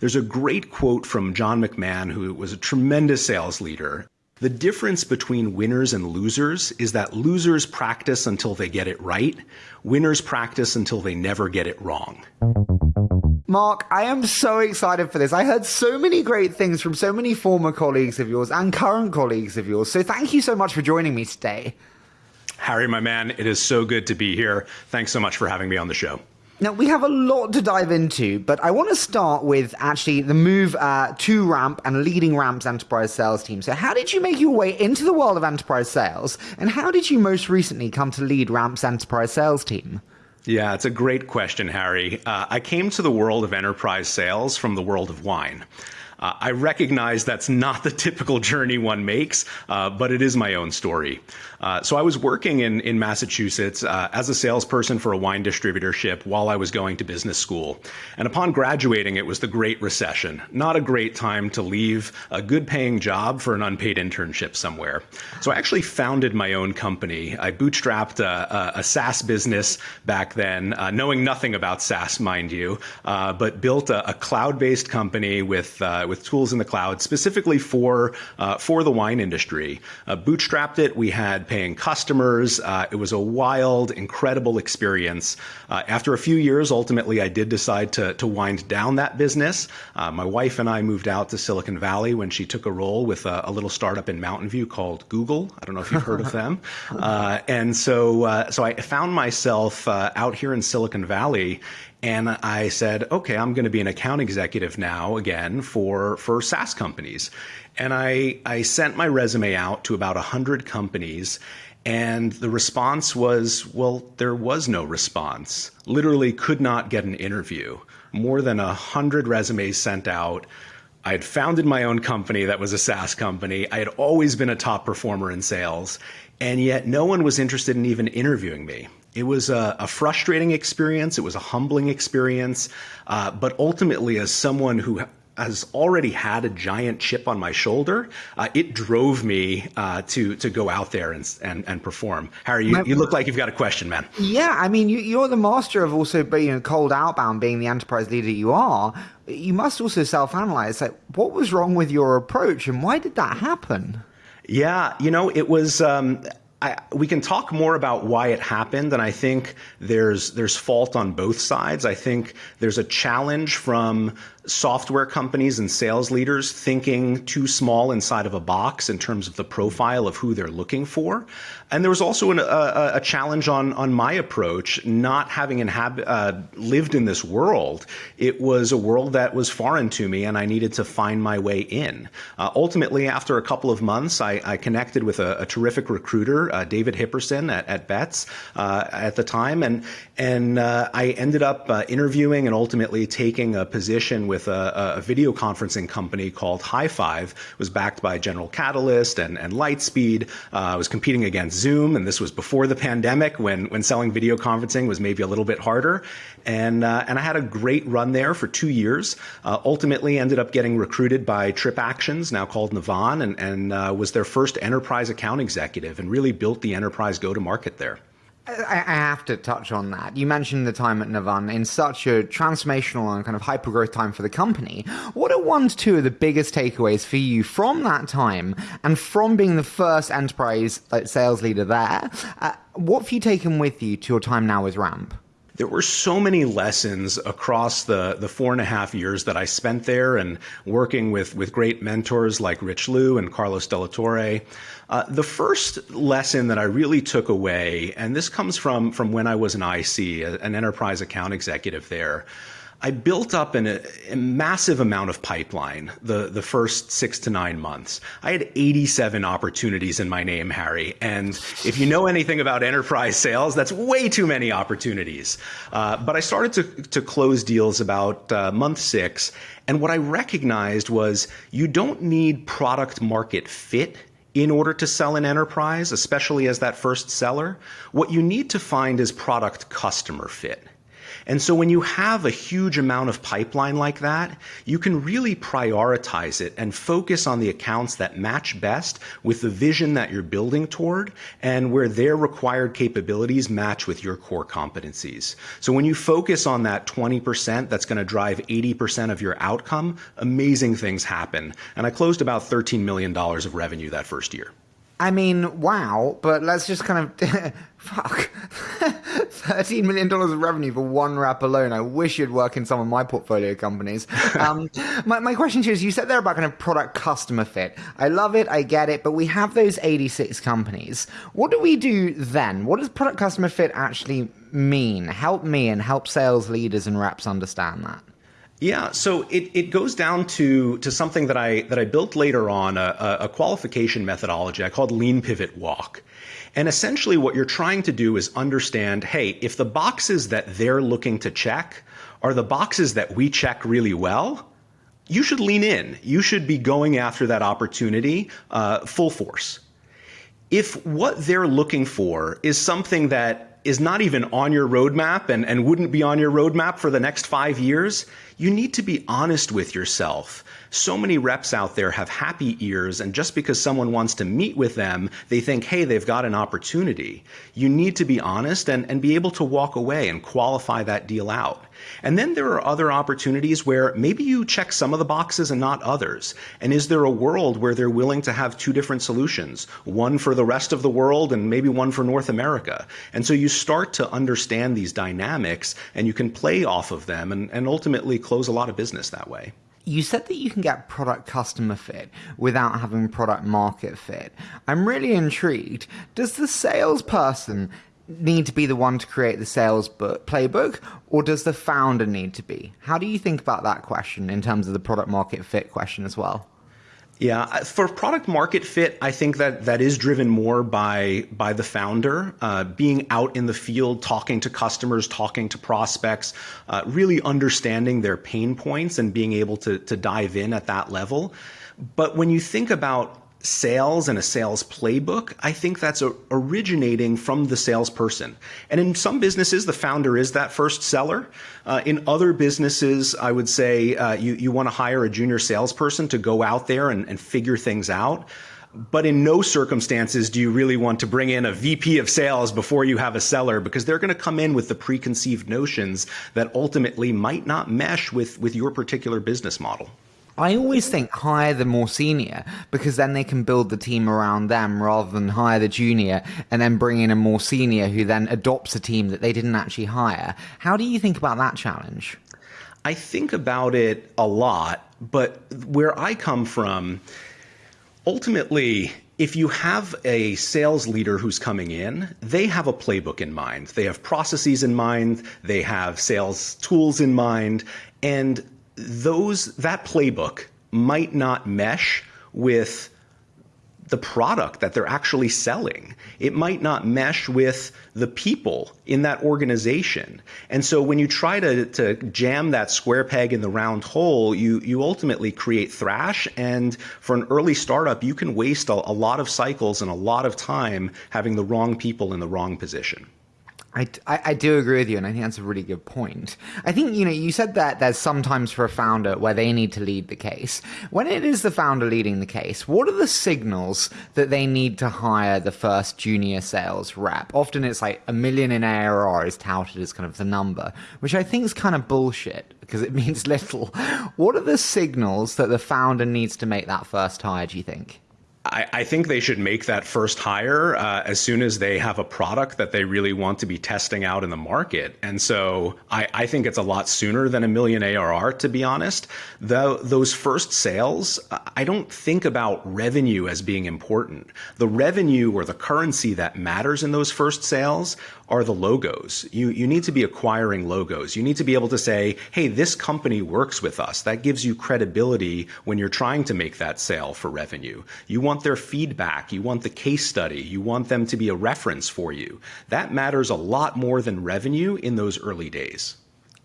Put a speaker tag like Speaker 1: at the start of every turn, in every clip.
Speaker 1: There's a great quote from John McMahon, who was a tremendous sales leader. The difference between winners and losers is that losers practice until they get it right, winners practice until they never get it wrong.
Speaker 2: Mark, I am so excited for this. I heard so many great things from so many former colleagues of yours and current colleagues of yours. So thank you so much for joining me today.
Speaker 1: Harry, my man, it is so good to be here. Thanks so much for having me on the show.
Speaker 2: Now, we have a lot to dive into, but I want to start with actually the move uh, to Ramp and leading Ramp's enterprise sales team. So, how did you make your way into the world of enterprise sales, and how did you most recently come to lead Ramp's enterprise sales team?
Speaker 1: Yeah, it's a great question, Harry. Uh, I came to the world of enterprise sales from the world of wine. Uh, I recognize that's not the typical journey one makes, uh, but it is my own story. Uh, so I was working in, in Massachusetts uh, as a salesperson for a wine distributorship while I was going to business school. And upon graduating, it was the Great Recession. Not a great time to leave a good paying job for an unpaid internship somewhere. So I actually founded my own company. I bootstrapped a, a, a SaaS business back then, uh, knowing nothing about SaaS, mind you, uh, but built a, a cloud based company with with tools in the cloud specifically for uh, for the wine industry. Uh, bootstrapped it. We had paying customers. Uh, it was a wild, incredible experience. Uh, after a few years, ultimately, I did decide to to wind down that business. Uh, my wife and I moved out to Silicon Valley when she took a role with a, a little startup in Mountain View called Google. I don't know if you've heard of them. and so so I found myself out here in Silicon Valley and I said, okay, I'm going to be an account executive now again for, for SaaS companies. And I, I sent my resume out to about 100 companies. And the response was, well, there was no response. Literally could not get an interview. More than 100 resumes sent out. I had founded my own company that was a SaaS company. I had always been a top performer in sales. And yet no one was interested in even interviewing me. It was a, a, frustrating experience. It was a humbling experience. Uh, but ultimately, as someone who has already had a giant chip on my shoulder, uh, it drove me uh, to to go out there and and, and perform. Harry, you, you, look like you've got a question, man.
Speaker 2: Yeah, I mean, you, are the master of also being a cold outbound, being the enterprise leader you are. You must also self-analyze. Like, what was wrong with your approach, and why did that happen?
Speaker 1: Yeah, you know, it was. Um, I, we can talk more about why it happened, and I think there's there's fault on both sides. I think there's a challenge from software companies and sales leaders thinking too small inside of a box in terms of the profile of who they're looking for. And there was also an, a, a, challenge on, on my approach, not having inhab- uh, lived in this world. It was a world that was foreign to me, and I needed to find my way in. Uh, ultimately, after a couple of months, I, I connected with a, a terrific recruiter, uh, David Hipperson at, at Betts uh, at the time, and, and uh, I ended up uh, interviewing and ultimately taking a position with with a, a video conferencing company called High5. It was backed by General Catalyst and, and Lightspeed. Uh, I was competing against Zoom, and this was before the pandemic when, when selling video conferencing was maybe a little bit harder. And, uh, and I had a great run there for two years. Uh, ultimately ended up getting recruited by TripActions, now called Navan, and, and uh, was their first enterprise account executive and really built the enterprise go-to-market there.
Speaker 2: I have to touch on that. You mentioned the time at Navan in such a transformational and kind of hyper growth time for the company. What are one to two of the biggest takeaways for you from that time and from being the first enterprise sales leader there? Uh, what have you taken with you to your time now with Ramp?
Speaker 1: there were so many lessons across the, the four and a half years that I spent there and working with, with great mentors like Rich Liu and Carlos Delatorre. Uh, the first lesson that I really took away, and this comes from, from when I was an IC, an enterprise account executive there, I built up an, a, massive amount of pipeline the, the first six to nine months. I had 87 opportunities in my name, Harry. And if you know anything about enterprise sales, that's way too many opportunities. Uh, but I started to, to close deals about uh, month six. And what I recognized was you don't need product market fit in order to sell an enterprise, especially as that first seller. What you need to find is product customer fit. And so when you have a huge amount of pipeline like that, you can really prioritize it and focus on the accounts that match best with the vision that you're building toward and where their required capabilities match with your core competencies. So when you focus on that 20% that's going to drive 80% of your outcome, amazing things happen. And I closed about $13 million of revenue that first year.
Speaker 2: I mean, wow, but let's just kind of fuck. $13 million of revenue for one rep alone. I wish you'd work in some of my portfolio companies. Um, my, my question to you is you said there about kind of product customer fit. I love it, I get it, but we have those 86 companies. What do we do then? What does product customer fit actually mean? Help me and help sales leaders and reps understand that.
Speaker 1: Yeah, so it, it goes down to to something that I that I built later on a, a qualification methodology I called Lean Pivot Walk. And essentially what you're trying to do is understand, hey, if the boxes that they're looking to check are the boxes that we check really well, you should lean in. You should be going after that opportunity uh, full force. If what they're looking for is something that is not even on your roadmap and, and wouldn't be on your roadmap for the next five years, you need to be honest with yourself. So many reps out there have happy ears, and just because someone wants to meet with them, they think, hey, they've got an opportunity. You need to be honest and, and be able to walk away and qualify that deal out. And then there are other opportunities where maybe you check some of the boxes and not others. And is there a world where they're willing to have two different solutions, one for the rest of the world and maybe one for North America? And so you start to understand these dynamics and you can play off of them and, and ultimately close a lot of business that way
Speaker 2: you said that you can get product customer fit without having product market fit. I'm really intrigued. Does the salesperson need to be the one to create the sales book, playbook, or does the founder need to be? How do you think about that question in terms of the product market fit question as well?
Speaker 1: Yeah, for product market fit, I think that that is driven more by by the founder uh, being out in the field, talking to customers, talking to prospects, uh, really understanding their pain points and being able to to dive in at that level. But when you think about sales and a sales playbook, I think that's originating from the salesperson. And in some businesses, the founder is that first seller. Uh, in other businesses, I would say uh, you, you want to hire a junior salesperson to go out there and, and figure things out. But in no circumstances do you really want to bring in a VP of sales before you have a seller because they're going to come in with the preconceived notions that ultimately might not mesh with, with your particular business model.
Speaker 2: I always think hire the more senior because then they can build the team around them rather than hire the junior and then bring in a more senior who then adopts a team that they didn't actually hire. How do you think about that challenge?
Speaker 1: I think about it a lot, but where I come from, ultimately, if you have a sales leader who's coming in, they have a playbook in mind. They have processes in mind, they have sales tools in mind, and those that playbook might not mesh with the product that they're actually selling. It might not mesh with the people in that organization. And so when you try to, to jam that square peg in the round hole, you, you ultimately create thrash. And for an early startup, you can waste a, a lot of cycles and a lot of time having the wrong people in the wrong position.
Speaker 2: I, I, do agree with you, and I think that's a really good point. I think, you know, you said that there's sometimes for a founder where they need to lead the case. When it is the founder leading the case, what are the signals that they need to hire the first junior sales rep? Often it's like a million in ARR is touted as kind of the number, which I think is kind of bullshit because it means little. What are the signals that the founder needs to make that first hire, do you think?
Speaker 1: I, I, think they should make that first hire uh, as soon as they have a product that they really want to be testing out in the market. And so I, I think it's a lot sooner than a million ARR, to be honest. Those first sales, I don't think about revenue as being important. The revenue or the currency that matters in those first sales are the logos. You, you need to be acquiring logos. You need to be able to say, hey, this company works with us. That gives you credibility when you're trying to make that sale for revenue. You want their feedback. You want the case study. You want them to be a reference for you. That matters a lot more than revenue in those early days.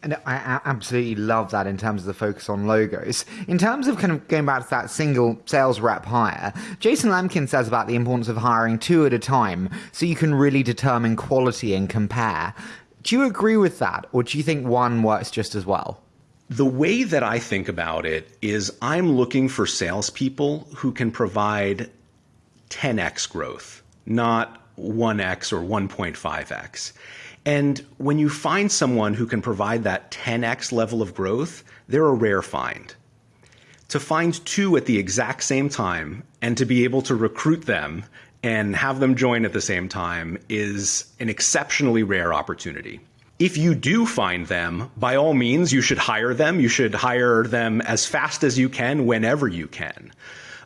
Speaker 2: And I absolutely love that in terms of the focus on logos. In terms of kind of going back to that single sales rep hire, Jason Lemkin says about the importance of hiring two at a time so you can really determine quality and compare. Do you agree with that, or do you think one works just as well?
Speaker 1: The way that I think about it is I'm looking for salespeople who can provide 10x growth, not 1x or 1.5x. And when you find someone who can provide that 10x level of growth, they're a rare find. To find two at the exact same time and to be able to recruit them and have them join at the same time is an exceptionally rare opportunity. If you do find them, by all means, you should hire them. You should hire them as fast as you can, whenever you can.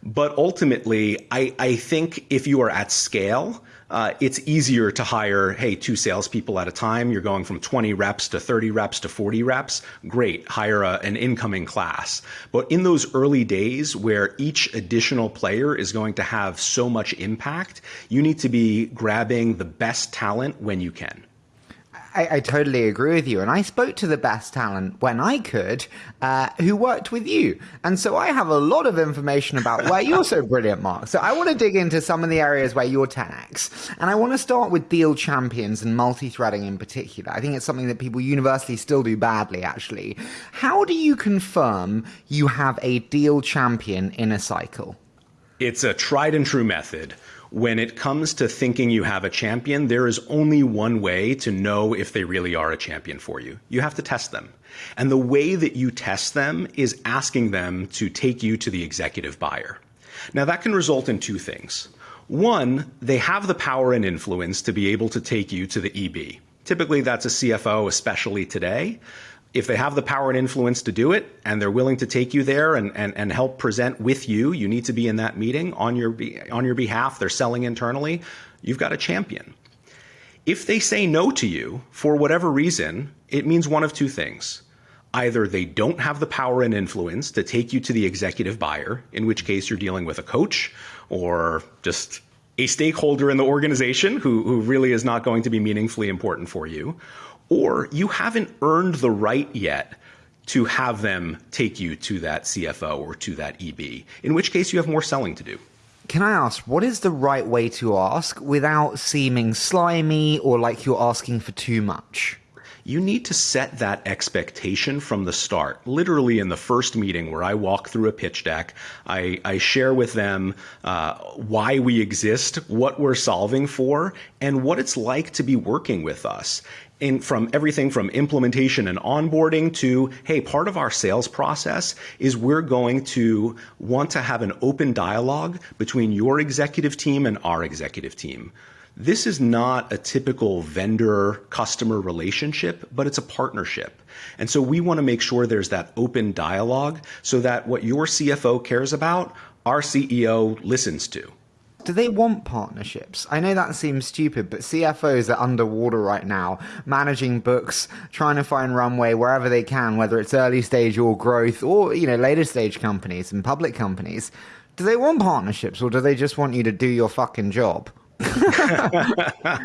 Speaker 1: But ultimately, I, I think if you are at scale, uh, it's easier to hire, hey, two salespeople at a time. You're going from 20 reps to 30 reps to 40 reps. Great, hire a, an incoming class. But in those early days where each additional player is going to have so much impact, you need to be grabbing the best talent when you can.
Speaker 2: I, I, totally agree with you. And I spoke to the best talent when I could, uh, who worked with you. And so I have a lot of information about where you're so brilliant, Mark. So I want to dig into some of the areas where you're 10x. And I want to start with deal champions and multi threading in particular. I think it's something that people universally still do badly, actually. How do you confirm you have a deal champion in a cycle?
Speaker 1: It's a tried and true method when it comes to thinking you have a champion, there is only one way to know if they really are a champion for you. You have to test them. And the way that you test them is asking them to take you to the executive buyer. Now, that can result in two things. One, they have the power and influence to be able to take you to the EB. Typically, that's a CFO, especially today if they have the power and influence to do it and they're willing to take you there and, and, and help present with you, you need to be in that meeting on your, on your behalf. They're selling internally. You've got a champion. If they say no to you for whatever reason, it means one of two things. Either they don't have the power and influence to take you to the executive buyer, in which case you're dealing with a coach or just a stakeholder in the organization who, who really is not going to be meaningfully important for you, or you haven't earned the right yet to have them take you to that CFO or to that EB, in which case you have more selling to do.
Speaker 2: Can I ask, what is the right way to ask without seeming slimy or like you're asking for too much?
Speaker 1: you need to set that expectation from the start. Literally, in the first meeting where I walk through a pitch deck, I, I share with them uh, why we exist, what we're solving for, and what it's like to be working with us. In, from everything from implementation and onboarding to, hey, part of our sales process is we're going to want to have an open dialogue between your executive team and our executive team. This is not a typical vendor customer relationship, but it's a partnership. And so we want to make sure there's that open dialogue so that what your CFO cares about, our CEO listens to.
Speaker 2: Do they want partnerships? I know that seems stupid, but CFOs are underwater right now, managing books, trying to find runway wherever they can, whether it's early stage or growth or, you know, later stage companies and public companies. Do they want partnerships or do they just want you to do your fucking job?
Speaker 1: uh,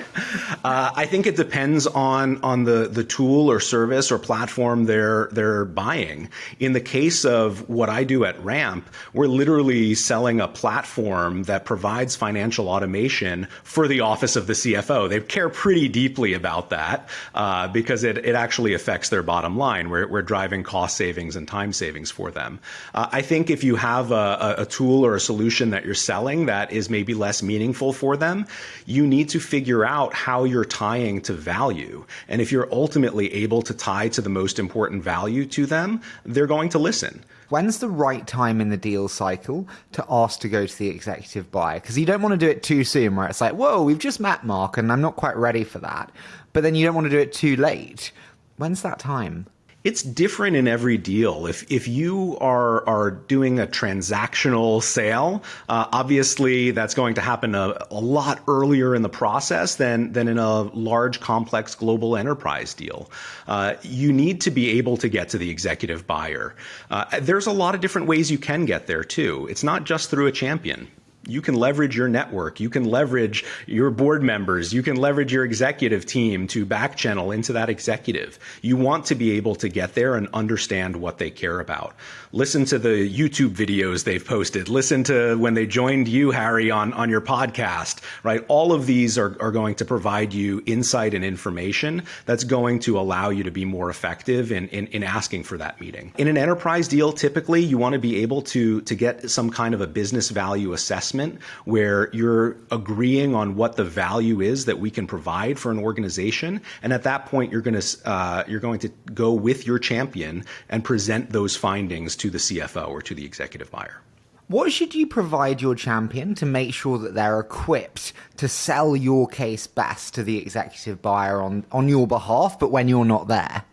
Speaker 1: I think it depends on on the the tool or service or platform they're they're buying. In the case of what I do at Ramp, we're literally selling a platform that provides financial automation for the office of the CFO. They care pretty deeply about that uh, because it it actually affects their bottom line. We're we're driving cost savings and time savings for them. Uh, I think if you have a, a tool or a solution that you're selling that is maybe less meaningful for them you need to figure out how you're tying to value. And if you're ultimately able to tie to the most important value to them, they're going to listen.
Speaker 2: When's the right time in the deal cycle to ask to go to the executive buyer? Because you don't want to do it too soon, where it's like, whoa, we've just met Mark and I'm not quite ready for that. But then you don't want to do it too late. When's that time?
Speaker 1: It's different in every deal. If if you are are doing a transactional sale, uh, obviously that's going to happen a, a lot earlier in the process than than in a large, complex global enterprise deal. Uh, you need to be able to get to the executive buyer. Uh, there's a lot of different ways you can get there too. It's not just through a champion you can leverage your network. You can leverage your board members. You can leverage your executive team to back channel into that executive. You want to be able to get there and understand what they care about. Listen to the YouTube videos they've posted. Listen to when they joined you, Harry, on, on your podcast, right? All of these are, are going to provide you insight and information that's going to allow you to be more effective in, in, in asking for that meeting. In an enterprise deal, typically you want to be able to, to get some kind of a business value assessment where you're agreeing on what the value is that we can provide for an organization, and at that point, you're going to uh, you're going to go with your champion and present those findings to the CFO or to the executive buyer.
Speaker 2: What should you provide your champion to make sure that they're equipped to sell your case best to the executive buyer on, on your behalf, but when you're not there?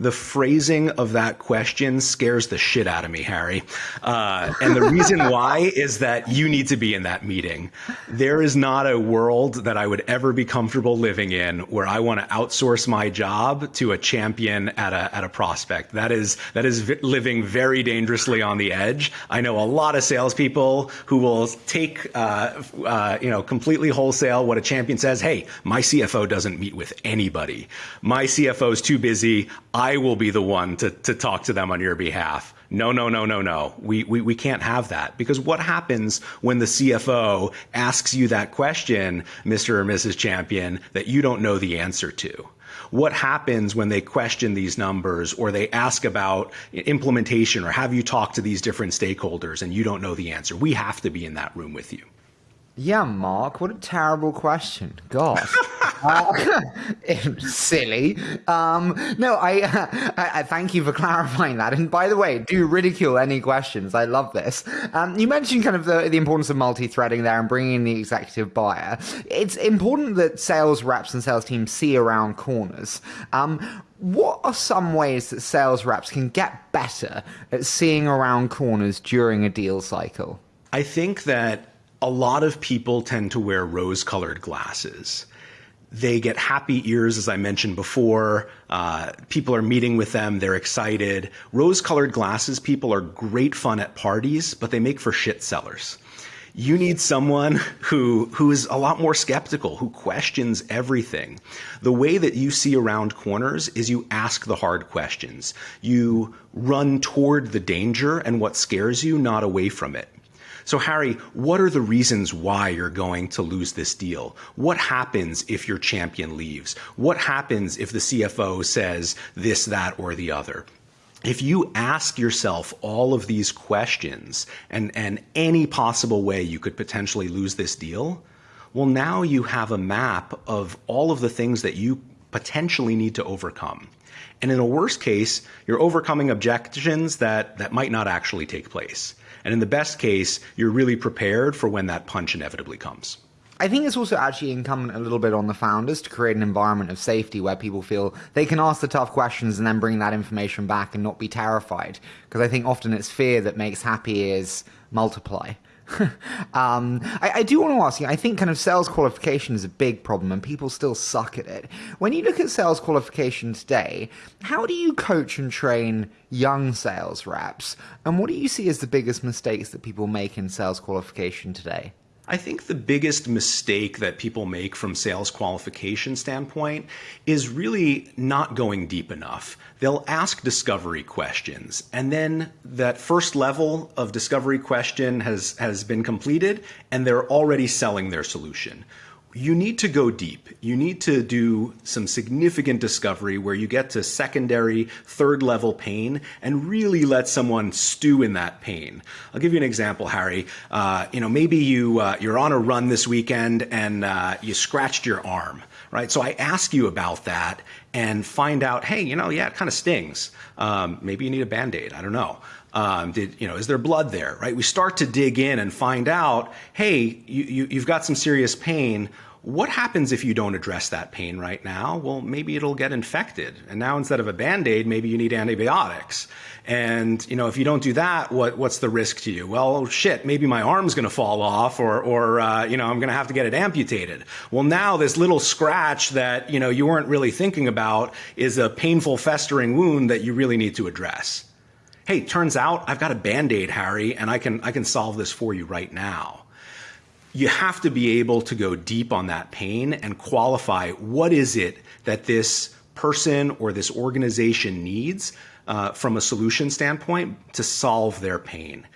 Speaker 1: The phrasing of that question scares the shit out of me, Harry. Uh, and the reason why is that you need to be in that meeting. There is not a world that I would ever be comfortable living in where I want to outsource my job to a champion at a at a prospect. That is that is living very dangerously on the edge. I know a lot of salespeople who will take uh, uh, you know completely wholesale what a champion says. Hey, my CFO doesn't meet with anybody. My CFO is too busy. I I will be the one to, to talk to them on your behalf. No, no, no, no, no. We, we, we can't have that because what happens when the CFO asks you that question, Mr. or Mrs. Champion, that you don't know the answer to? What happens when they question these numbers or they ask about implementation or have you talk to these different stakeholders and you don't know the answer? We have to be in that room with you.
Speaker 2: Yeah, Mark, what a terrible question. Gosh. uh, silly. Um, no, I, I, I, thank you for clarifying that. And by the way, do ridicule any questions. I love this. Um, you mentioned kind of the, the importance of multi-threading there and bringing in the executive buyer. It's important that sales reps and sales teams see around corners. Um, what are some ways that sales reps can get better at seeing around corners during a deal cycle?
Speaker 1: I think that a lot of people tend to wear rose colored glasses. They get happy ears, as I mentioned before. Uh, people are meeting with them. They're excited. Rose colored glasses people are great fun at parties, but they make for shit sellers. You need someone who, who is a lot more skeptical, who questions everything. The way that you see around corners is you ask the hard questions. You run toward the danger and what scares you, not away from it. So, Harry, what are the reasons why you're going to lose this deal? What happens if your champion leaves? What happens if the CFO says this, that, or the other? If you ask yourself all of these questions and, and any possible way you could potentially lose this deal, well, now you have a map of all of the things that you potentially need to overcome. And in a worst case, you're overcoming objections that, that might not actually take place. And in the best case, you're really prepared for when that punch inevitably comes.
Speaker 2: I think it's also actually incumbent a little bit on the founders to create an environment of safety where people feel they can ask the tough questions and then bring that information back and not be terrified. Because I think often it's fear that makes happy ears multiply. um, I, I, do want to ask you, I think kind of sales qualification is a big problem and people still suck at it. When you look at sales qualification today, how do you coach and train young sales reps? And what do you see as the biggest mistakes that people make in sales qualification today?
Speaker 1: I think the biggest mistake that people make from sales qualification standpoint is really not going deep enough. They'll ask discovery questions and then that first level of discovery question has, has been completed and they're already selling their solution you need to go deep. You need to do some significant discovery where you get to secondary, third level pain and really let someone stew in that pain. I'll give you an example, Harry. Uh, you know, maybe you uh, you're on a run this weekend and uh, you scratched your arm, right? So I ask you about that and find out, hey, you know, yeah, it kind of stings. Um, maybe you need a band aid. I don't know. Um, did you know? Is there blood there? Right? We start to dig in and find out. Hey, you, you, you've got some serious pain. What happens if you don't address that pain right now? Well, maybe it'll get infected. And now instead of a band-aid, maybe you need antibiotics. And, you know, if you don't do that, what, what's the risk to you? Well, shit, maybe my arm's going to fall off or, or, uh, you know, I'm going to have to get it amputated. Well, now this little scratch that, you know, you weren't really thinking about is a painful festering wound that you really need to address hey, turns out I've got a band-aid, Harry, and I can I can solve this for you right now. you have to be able to go deep on that pain and qualify what is it that this person or this organization needs uh, from a solution standpoint to solve their pain.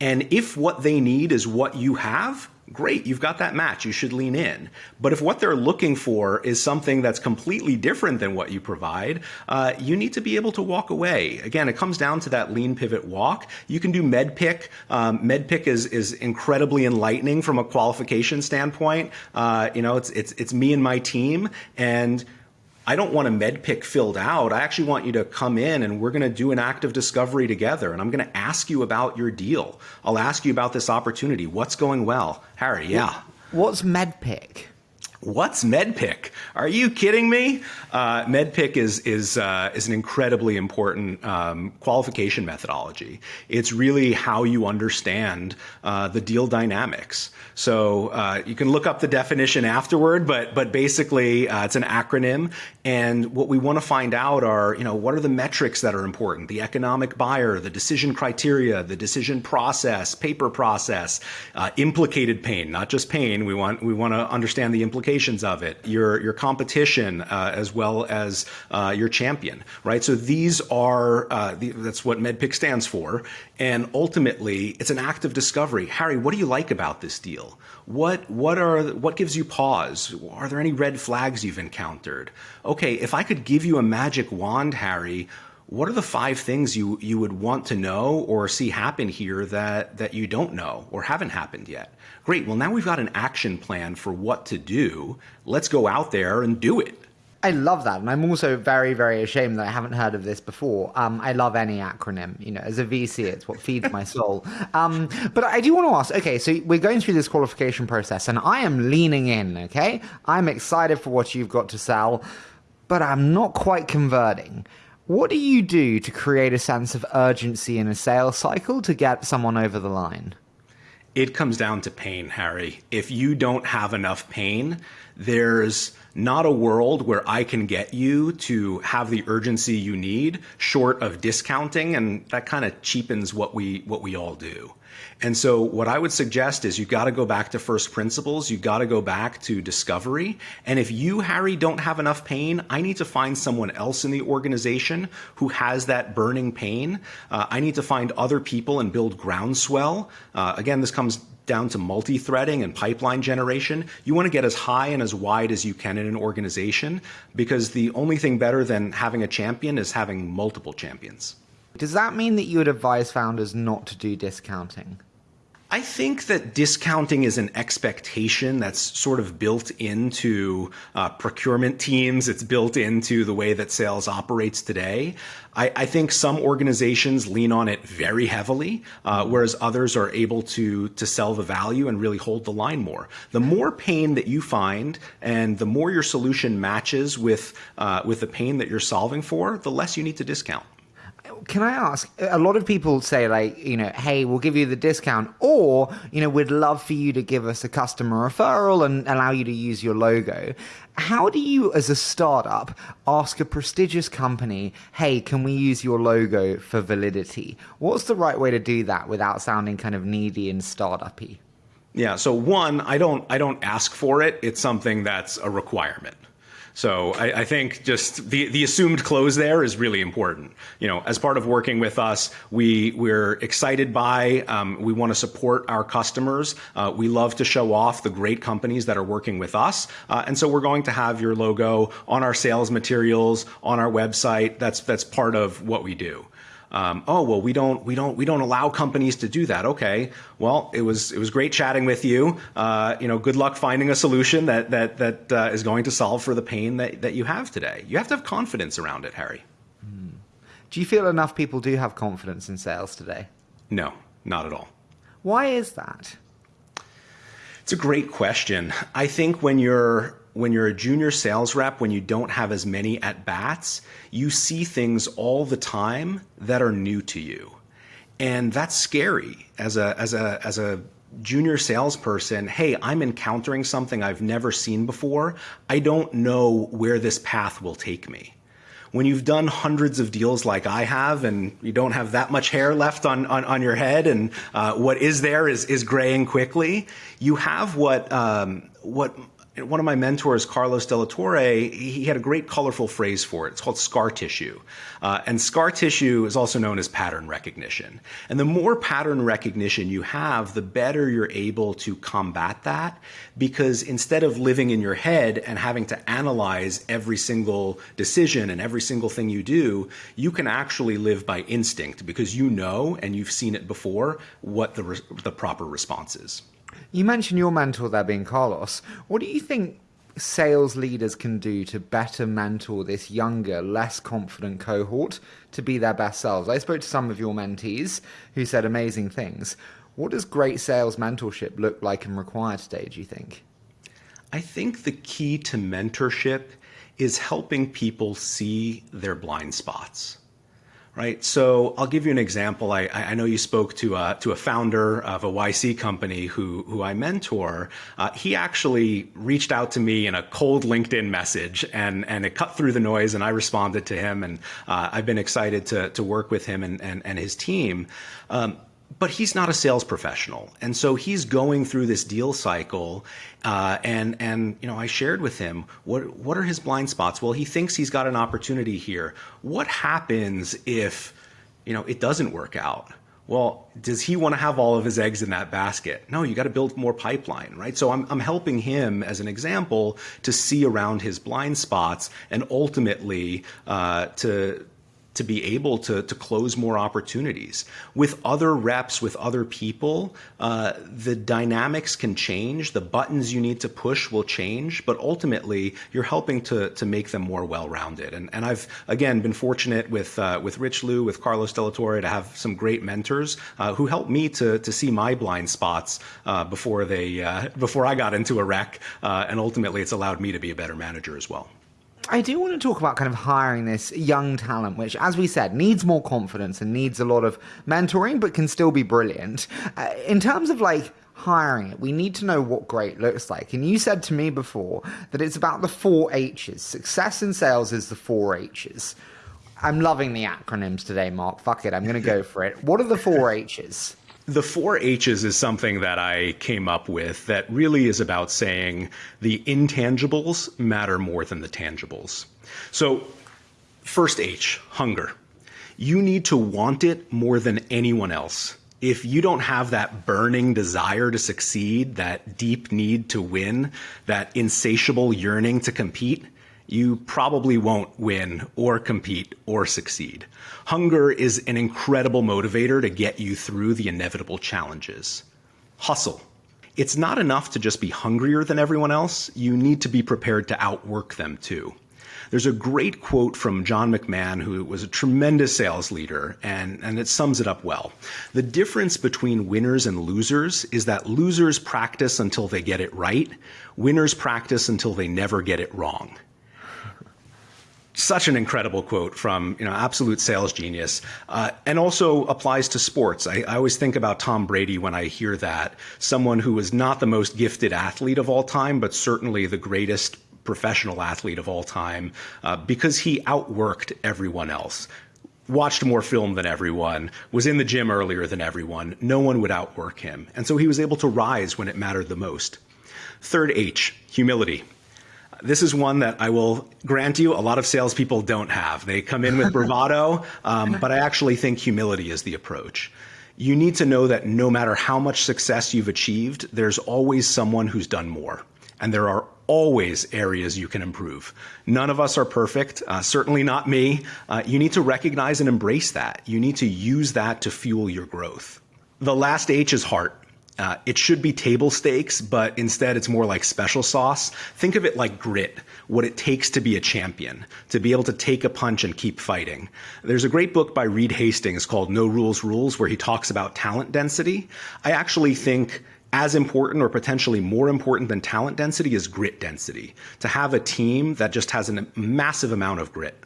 Speaker 1: And if what they need is what you have, great, you've got that match. You should lean in. But if what they're looking for is something that's completely different than what you provide, uh, you need to be able to walk away. Again, it comes down to that lean pivot walk. You can do MEDDPICC. Um, MEDDPICC is is incredibly enlightening from a qualification standpoint. Uh, you know, it's it's it's me and my team and I don't want a MEDDPICC filled out. I actually want you to come in and we're going to do an active discovery together. And I'm going to ask you about your deal. I'll ask you about this opportunity. What's going well? Harry, yeah.
Speaker 2: What's MEDDPICC?
Speaker 1: What's MEDDPICC? Are you kidding me? Uh, MEDDPICC is is uh, is an incredibly important um, qualification methodology. It's really how you understand uh, the deal dynamics. So uh, you can look up the definition afterward, but but basically uh, it's an acronym. And what we want to find out are you know what are the metrics that are important? The economic buyer, the decision criteria, the decision process, paper process, uh, implicated pain, not just pain. We want we want to understand the implications implications of it, your your competition, uh, as well as uh, your champion, right? So these are uh, the, that's what MEDDPICC stands for, and ultimately it's an act of discovery. Harry, what do you like about this deal? What what are what gives you pause? Are there any red flags you've encountered? Okay, if I could give you a magic wand, Harry, what are the five things you you would want to know or see happen here that that you don't know or haven't happened yet? Great. Well, now we've got an action plan for what to do. Let's go out there and do it.
Speaker 2: I love that, and I'm also very, very ashamed that I haven't heard of this before. Um, I love any acronym. You know, as a VC, it's what feeds my soul. Um, but I do want to ask. Okay, so we're going through this qualification process, and I am leaning in. Okay, I'm excited for what you've got to sell, but I'm not quite converting. What do you do to create a sense of urgency in a sales cycle to get someone over the line?
Speaker 1: It comes down to pain, Harry. If you don't have enough pain, there's not a world where I can get you to have the urgency you need short of discounting and that kind of cheapens what we what we all do. And so what I would suggest is you've got to go back to first principles. You've got to go back to discovery. And if you, Harry, don't have enough pain, I need to find someone else in the organization who has that burning pain. Uh, I need to find other people and build groundswell. Uh, again, this comes down to multi-threading and pipeline generation. You want to get as high and as wide as you can in an organization because the only thing better than having a champion is having multiple champions.
Speaker 2: Does that mean that you would advise founders not to do discounting?
Speaker 1: I think that discounting is an expectation that's sort of built into uh, procurement teams. It's built into the way that sales operates today. I, I think some organizations lean on it very heavily, uh, whereas others are able to to sell the value and really hold the line more. The more pain that you find, and the more your solution matches with uh, with the pain that you're solving for, the less you need to discount
Speaker 2: can I ask? A lot of people say, like, you know, hey, we'll give you the discount, or, you know, we'd love for you to give us a customer referral and allow you to use your logo. How do you, as a startup, ask a prestigious company, hey, can we use your logo for validity? What's the right way to do that without sounding kind of needy and startupy?
Speaker 1: Yeah, so one, I don't I don't ask for it. It's something that's a requirement. So I, I, think just the, the assumed close there is really important. You know, as part of working with us, we we're excited by, um, we want to support our customers. Uh, we love to show off the great companies that are working with us, uh, and so we're going to have your logo on our sales materials, on our website. That's that's part of what we do. Um, oh well, we don't we don't we don't allow companies to do that. Okay, well it was it was great chatting with you. Uh, you know, good luck finding a solution that that that uh, is going to solve for the pain that that you have today. You have to have confidence around it, Harry.
Speaker 2: Mm. Do you feel enough people do have confidence in sales today?
Speaker 1: No, not at all.
Speaker 2: Why is that?
Speaker 1: It's a great question. I think when you're when you're a junior sales rep, when you don't have as many at bats, you see things all the time that are new to you. And that's scary as a, as a, as a junior salesperson. Hey, I'm encountering something I've never seen before. I don't know where this path will take me. when you've done hundreds of deals like I have and you don't have that much hair left on, on, on your head and uh, what is there is, is graying quickly, you have what, um, what one of my mentors, Carlos Delatorre, he had a great colorful phrase for it. It's called scar tissue. Uh, and scar tissue is also known as pattern recognition. And the more pattern recognition you have, the better you're able to combat that because instead of living in your head and having to analyze every single decision and every single thing you do, you can actually live by instinct because you know and you've seen it before what the, the proper response is.
Speaker 2: You mentioned your mentor there being Carlos. What do you think sales leaders can do to better mentor this younger, less confident cohort to be their best selves? I spoke to some of your mentees who said amazing things. What does great sales mentorship look like and require today, do you think?
Speaker 1: I think the key to mentorship is helping people see their blind spots right? So I'll give you an example. I, I know you spoke to a, to a founder of a YC company who, who I mentor. Uh, he actually reached out to me in a cold LinkedIn message and, and it cut through the noise and I responded to him and uh, I've been excited to, to work with him and, and, and his team. Um, but he's not a sales professional, and so he's going through this deal cycle. Uh, and and you know, I shared with him what what are his blind spots. Well, he thinks he's got an opportunity here. What happens if you know it doesn't work out? Well, does he want to have all of his eggs in that basket? No, you got to build more pipeline, right? So I'm, I'm helping him as an example to see around his blind spots and ultimately uh, to to be able to, to close more opportunities. With other reps, with other people, uh, the dynamics can change. The buttons you need to push will change, but ultimately you're helping to, to make them more well-rounded. And, and I've, again, been fortunate with, uh, with Rich Liu, with Carlos Delatorre to have some great mentors uh, who helped me to, to see my blind spots uh, before, they, uh, before I got into a wreck. Uh, and ultimately it's allowed me to be a better manager as well.
Speaker 2: I do want to talk about kind of hiring this young talent, which, as we said, needs more confidence and needs a lot of mentoring, but can still be brilliant. Uh, in terms of like hiring it, we need to know what great looks like. And you said to me before that it's about the four H's. Success in sales is the four H's. I'm loving the acronyms today, Mark. Fuck it, I'm going to go for it. What are the four H's?
Speaker 1: The four H's is something that I came up with that really is about saying the intangibles matter more than the tangibles. So, first H, hunger. You need to want it more than anyone else. If you don't have that burning desire to succeed, that deep need to win, that insatiable yearning to compete, you probably won't win or compete or succeed. Hunger is an incredible motivator to get you through the inevitable challenges. Hustle. It's not enough to just be hungrier than everyone else, you need to be prepared to outwork them too. There's a great quote from John McMahon, who was a tremendous sales leader, and, and it sums it up well. The difference between winners and losers is that losers practice until they get it right, winners practice until they never get it wrong such an incredible quote from you know absolute sales genius uh, and also applies to sports I, I, always think about tom brady when i hear that someone who is not the most gifted athlete of all time but certainly the greatest professional athlete of all time uh, because he outworked everyone else watched more film than everyone, was in the gym earlier than everyone. No one would outwork him. And so he was able to rise when it mattered the most. Third H, humility. This is one that I will grant you a lot of salespeople don't have. They come in with bravado, um, but I actually think humility is the approach. You need to know that no matter how much success you've achieved, there's always someone who's done more. And there are always areas you can improve. None of us are perfect, uh, certainly not me. Uh, you need to recognize and embrace that. You need to use that to fuel your growth. The last H is heart. Uh, it should be table stakes, but instead it's more like special sauce. Think of it like grit, what it takes to be a champion, to be able to take a punch and keep fighting. There's a great book by Reed Hastings called No Rules Rules where he talks about talent density. I actually think as important or potentially more important than talent density is grit density. To have a team that just has a massive amount of grit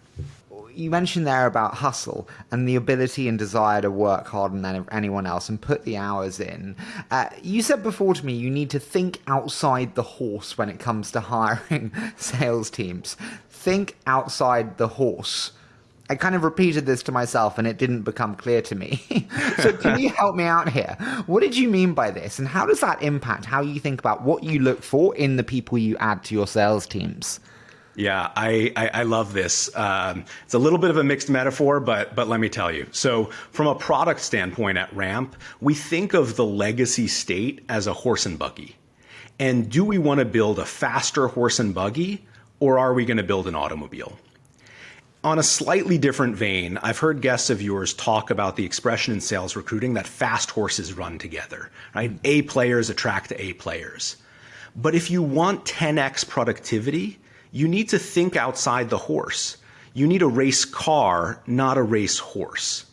Speaker 2: you mentioned there about hustle and the ability and desire to work harder than anyone else and put the hours in. Uh, you said before to me you need to think outside the horse when it comes to hiring sales teams. think outside the horse. I kind of repeated this to myself and it didn't become clear to me. so, can you help me out here? What did you mean by this? And how does that impact how you think about what you look for in the people you add to your sales teams?
Speaker 1: Yeah, I, I, I, love this. Um, it's a little bit of a mixed metaphor, but but let me tell you. So, from a product standpoint at Ramp, we think of the legacy state as a horse and buggy. And do we want to build a faster horse and buggy, or are we going to build an automobile? On a slightly different vein, I've heard guests of yours talk about the expression in sales recruiting that fast horses run together, right? A players attract A players. But if you want 10x productivity, you need to think outside the horse. You need a race car, not a race horse.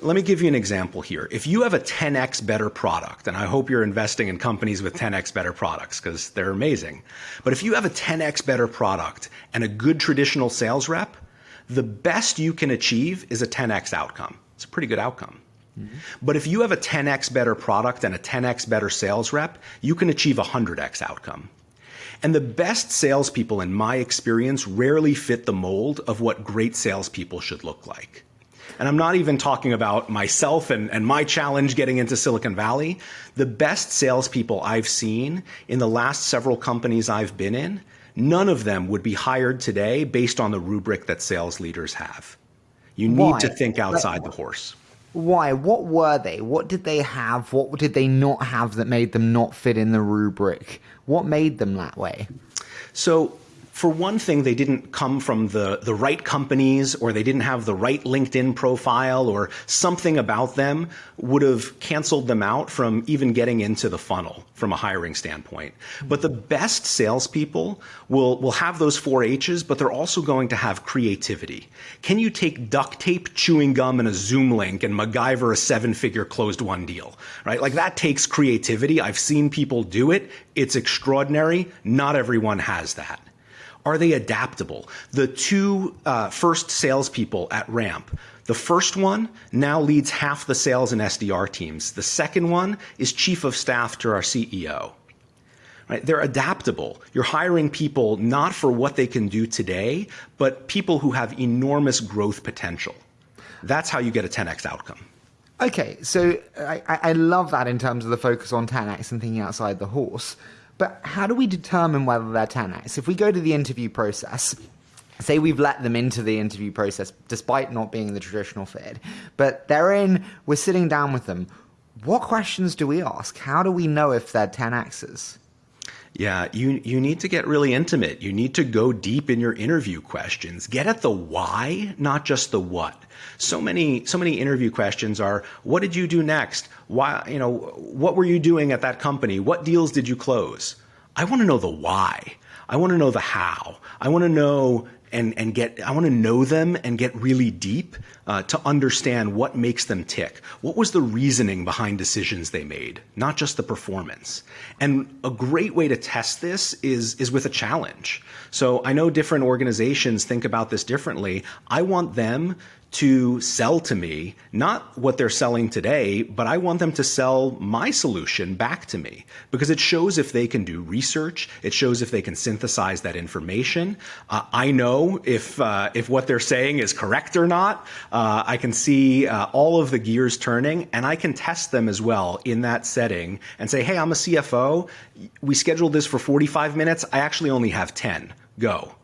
Speaker 1: Let me give you an example here. If you have a 10x better product, and I hope you're investing in companies with 10x better products because they're amazing. But if you have a 10x better product and a good traditional sales rep, the best you can achieve is a 10x outcome. It's a pretty good outcome. Mm-hmm. But if you have a 10x better product and a 10x better sales rep, you can achieve a 100x outcome. And the best salespeople, in my experience, rarely fit the mold of what great salespeople should look like. And I'm not even talking about myself and, and my challenge getting into Silicon Valley. The best salespeople I've seen in the last several companies I've been in none of them would be hired today based on the rubric that sales leaders have. You need Why? to think outside the horse.
Speaker 2: Why? What were they? What did they have? What did they not have that made them not fit in the rubric? What made them that way?
Speaker 1: So for one thing, they didn't come from the, the right companies or they didn't have the right LinkedIn profile or something about them would have canceled them out from even getting into the funnel from a hiring standpoint. But the best salespeople will, will have those four H's, but they're also going to have creativity. Can you take duct tape, chewing gum, and a Zoom link and MacGyver a seven figure closed won deal, right? Like that takes creativity. I've seen people do it. It's extraordinary. Not everyone has that. Are they adaptable? The two uh, first salespeople at Ramp, the first one now leads half the sales and SDR teams. The second one is chief of staff to our CEO. Right? They're adaptable. You're hiring people not for what they can do today, but people who have enormous growth potential. That's how you get a 10x outcome.
Speaker 2: Okay, so I, I love that in terms of the focus on 10x and thinking outside the horse. But how do we determine whether they're 10x? If we go to the interview process, say we've let them into the interview process despite not being the traditional fit, but they're in, we're sitting down with them. What questions do we ask? How do we know if they're 10x's?
Speaker 1: Yeah, you you need to get really intimate. You need to go deep in your interview questions. Get at the why, not just the what. So many so many interview questions are what did you do next? Why, you know, what were you doing at that company? What deals did you close? I want to know the why. I want to know the how. I want to know and, and get, I want to know them and get really deep uh, to understand what makes them tick. What was the reasoning behind decisions they made, not just the performance. And a great way to test this is, is with a challenge. So I know different organizations think about this differently. I want them to sell to me, not what they're selling today, but I want them to sell my solution back to me because it shows if they can do research. It shows if they can synthesize that information. Uh, I know if, uh, if what they're saying is correct or not. Uh, I can see uh, all of the gears turning and I can test them as well in that setting and say, hey, I'm a CFO. We scheduled this for 45 minutes. I actually only have 10. Go.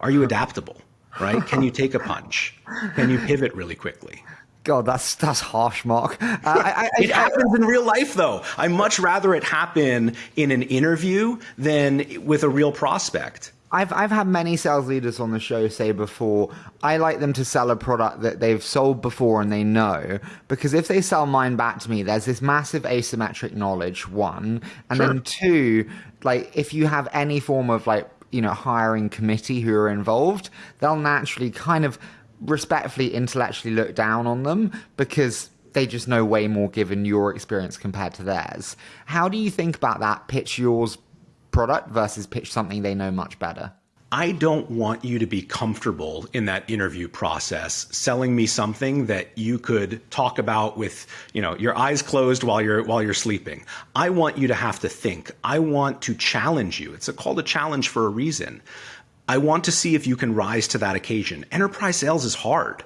Speaker 1: Are you adaptable? Right? Can you take a punch? Can you pivot really quickly?
Speaker 2: God, that's that's harsh, Mark. Uh, I,
Speaker 1: I, it happens in real life, though. I much rather it happen in an interview than with a real prospect.
Speaker 2: I've I've had many sales leaders on the show say before, I like them to sell a product that they've sold before and they know because if they sell mine back to me, there's this massive asymmetric knowledge. One, and sure. then two, like if you have any form of like you know hiring committee who are involved, they'll naturally kind of respectfully intellectually look down on them because they just know way more given your experience compared to theirs. How do you think about that? Pitch yours product versus pitch something they know much better.
Speaker 1: I don't want you to be comfortable in that interview process selling me something that you could talk about with, you know, your eyes closed while you're while you're sleeping. I want you to have to think. I want to challenge you. It's a call to challenge for a reason. I want to see if you can rise to that occasion. Enterprise sales is hard.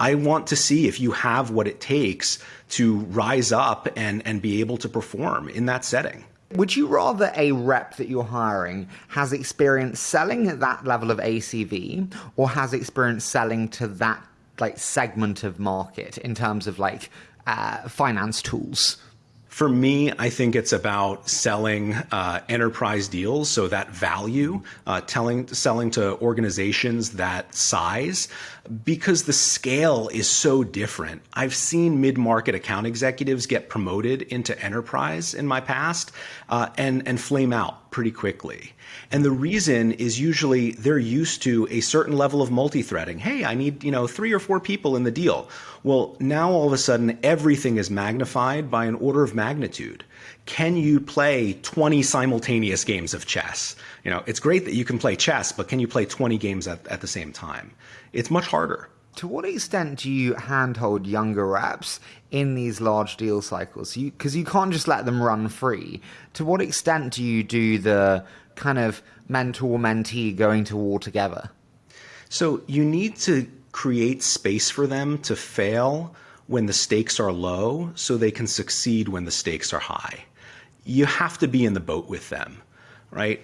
Speaker 1: I want to see if you have what it takes to rise up and, and be able to perform in that setting.
Speaker 2: Would you rather a rep that you're hiring has experience selling at that level of ACV or has experience selling to that like segment of market in terms of like uh, finance tools?
Speaker 1: For me, I think it's about selling uh, enterprise deals, so that value, uh, telling, selling to organizations that size, because the scale is so different. I've seen mid-market account executives get promoted into enterprise in my past uh, and and flame out pretty quickly. And the reason is usually they're used to a certain level of multi-threading. Hey, I need, you know, three or four people in the deal. Well, now all of a sudden everything is magnified by an order of magnitude. Can you play 20 simultaneous games of chess? You know, it's great that you can play chess, but can you play 20 games at, at the same time? It's much harder.
Speaker 2: To what extent do you handhold younger reps in these large deal cycles? Because you, you can't just let them run free. To what extent do you do the kind of mentor mentee going to war together?
Speaker 1: So you need to create space for them to fail when the stakes are low so they can succeed when the stakes are high. You have to be in the boat with them, right?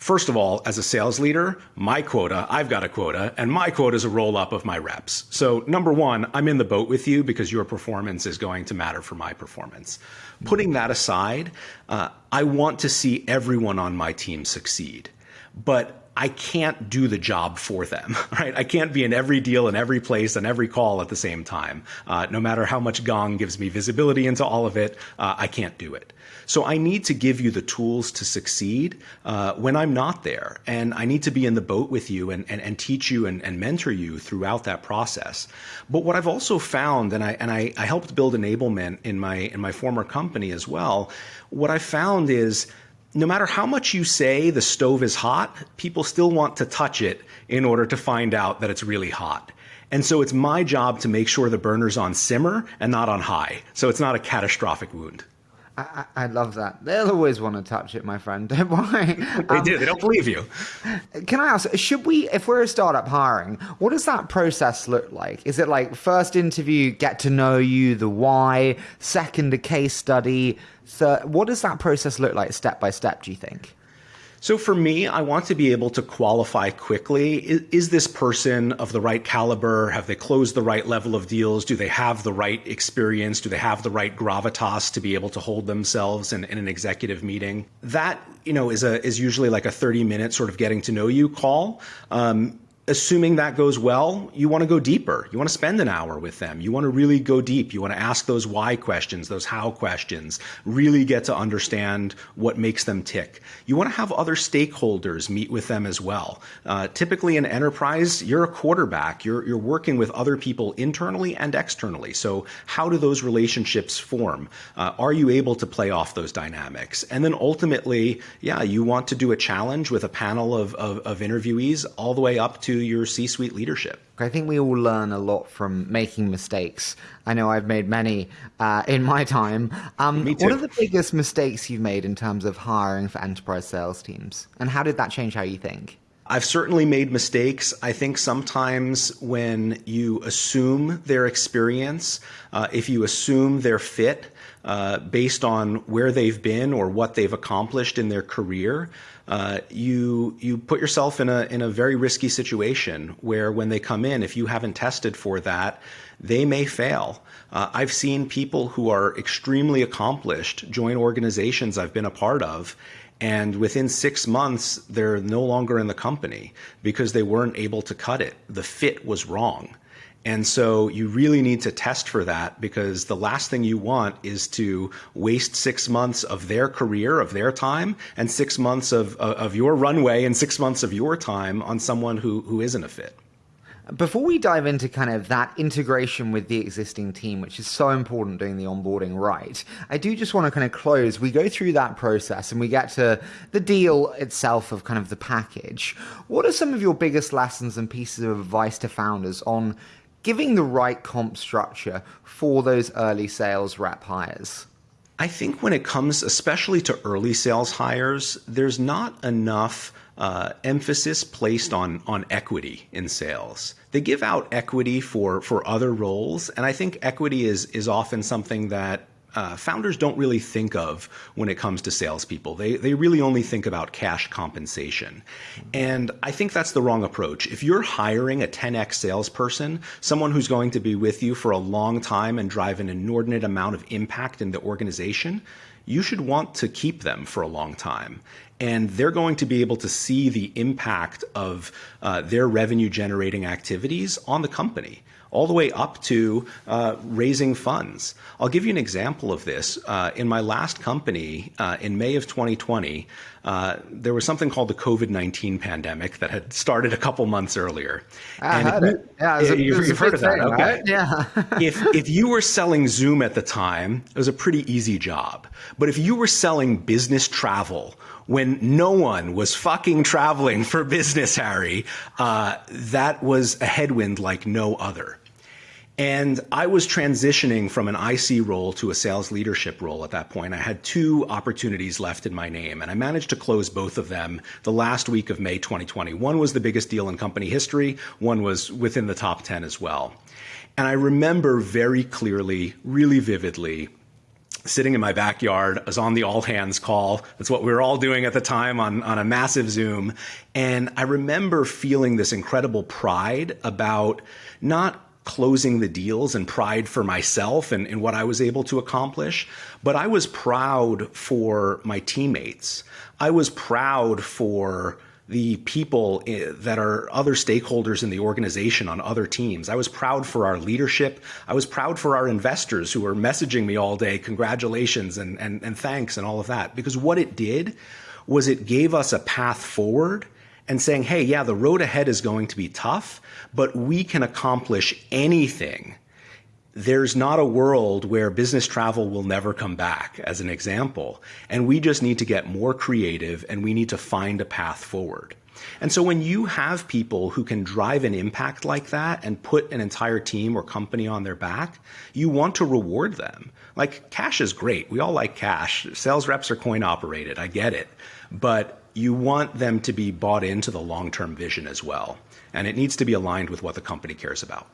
Speaker 1: First of all, as a sales leader, my quota, I've got a quota, and my quota is a roll up of my reps. So, number one, I'm in the boat with you because your performance is going to matter for my performance. Putting that aside, uh, I want to see everyone on my team succeed. But I can't do the job for them, right? I can't be in every deal in every place and every call at the same time. Uh, no matter how much Gong gives me visibility into all of it, uh, I can't do it. So I need to give you the tools to succeed uh, when I'm not there. And I need to be in the boat with you and, and, and teach you and, and, mentor you throughout that process. But what I've also found, and I, and I, I helped build enablement in my, in my former company as well, what I found is no matter how much you say the stove is hot, people still want to touch it in order to find out that it's really hot. And so it's my job to make sure the burner's on simmer and not on high. So it's not a catastrophic wound.
Speaker 2: I, I, love that. They'll always want to touch it, my friend. Don't worry.
Speaker 1: They um, do. They don't believe you.
Speaker 2: Can I ask, should we, if we're a startup hiring, what does that process look like? Is it like first interview, get to know you, the why, second, a case study, third? What does that process look like step by step, do you think?
Speaker 1: So for me, I want to be able to qualify quickly. Is, is, this person of the right caliber? Have they closed the right level of deals? Do they have the right experience? Do they have the right gravitas to be able to hold themselves in, in an executive meeting? That, you know, is a is usually like a 30 minute sort of getting to know you call. Um, assuming that goes well, you want to go deeper. You want to spend an hour with them. You want to really go deep. You want to ask those why questions, those how questions, really get to understand what makes them tick. You want to have other stakeholders meet with them as well. Uh, typically in enterprise, you're a quarterback. You're, you're working with other people internally and externally. So how do those relationships form? Uh, are you able to play off those dynamics? And then ultimately, yeah, you want to do a challenge with a panel of, of, of interviewees all the way up to your C suite leadership?
Speaker 2: I think we all learn a lot from making mistakes. I know I've made many uh, in my time.
Speaker 1: Um, Me too.
Speaker 2: What are the biggest mistakes you've made in terms of hiring for enterprise sales teams? And how did that change how you think?
Speaker 1: I've certainly made mistakes. I think sometimes when you assume their experience, uh, if you assume their fit uh, based on where they've been or what they've accomplished in their career, uh, you you put yourself in a in a very risky situation where when they come in, if you haven't tested for that, they may fail. Uh, I've seen people who are extremely accomplished join organizations I've been a part of, and within six months they're no longer in the company because they weren't able to cut it. The fit was wrong. And so you really need to test for that because the last thing you want is to waste six months of their career, of their time, and six months of, uh, of your runway and six months of your time on someone who, who isn't a fit.
Speaker 2: Before we dive into kind of that integration with the existing team, which is so important doing the onboarding right, I do just want to kind of close. We go through that process and we get to the deal itself of kind of the package. What are some of your biggest lessons and pieces of advice to founders on giving the right comp structure for those early sales rep hires?
Speaker 1: I think when it comes, especially to early sales hires, there's not enough uh, emphasis placed on on equity in sales. They give out equity for for other roles, and I think equity is is often something that uh, founders don't really think of when it comes to salespeople. They, they really only think about cash compensation. And I think that's the wrong approach. If you're hiring a 10x salesperson, someone who's going to be with you for a long time and drive an inordinate amount of impact in the organization, you should want to keep them for a long time. And they're going to be able to see the impact of uh, their revenue generating activities on the company all the way up to uh, raising funds. I'll give you an example of this. Uh, in my last company, uh, in May of 2020, uh, there was something called the COVID 19 pandemic that had started a couple months earlier.
Speaker 2: I and heard it. Yeah, it a,
Speaker 1: you've, you've heard of that.
Speaker 2: Thing,
Speaker 1: okay.
Speaker 2: Right? Yeah.
Speaker 1: if, if you were selling Zoom at the time, it was a pretty easy job. But if you were selling business travel, when no one was fucking traveling for business, Harry, uh, that was a headwind like no other. And I was transitioning from an IC role to a sales leadership role at that point. I had two opportunities left in my name, and I managed to close both of them the last week of May 2020. One was the biggest deal in company history, one was within the top 10 as well. And I remember very clearly, really vividly, sitting in my backyard. I was on the all hands call. That's what we were all doing at the time on, on a massive Zoom. And I remember feeling this incredible pride about not closing the deals and pride for myself and, and what I was able to accomplish. But I was proud for my teammates. I was proud for the people eh, that are other stakeholders in the organization on other teams. I was proud for our leadership. I was proud for our investors who were messaging me all day, congratulations and, and, and thanks and all of that. Because what it did was it gave us a path forward and saying, hey, yeah, the road ahead is going to be tough, but we can accomplish anything. There's not a world where business travel will never come back, as an example. And we just need to get more creative and we need to find a path forward. And so when you have people who can drive an impact like that and put an entire team or company on their back, you want to reward them. Like cash is great. We all like cash. Sales reps are coin operated. I get it. But you want them to be bought into the long-term vision as well. And it needs to be aligned with what the company cares about.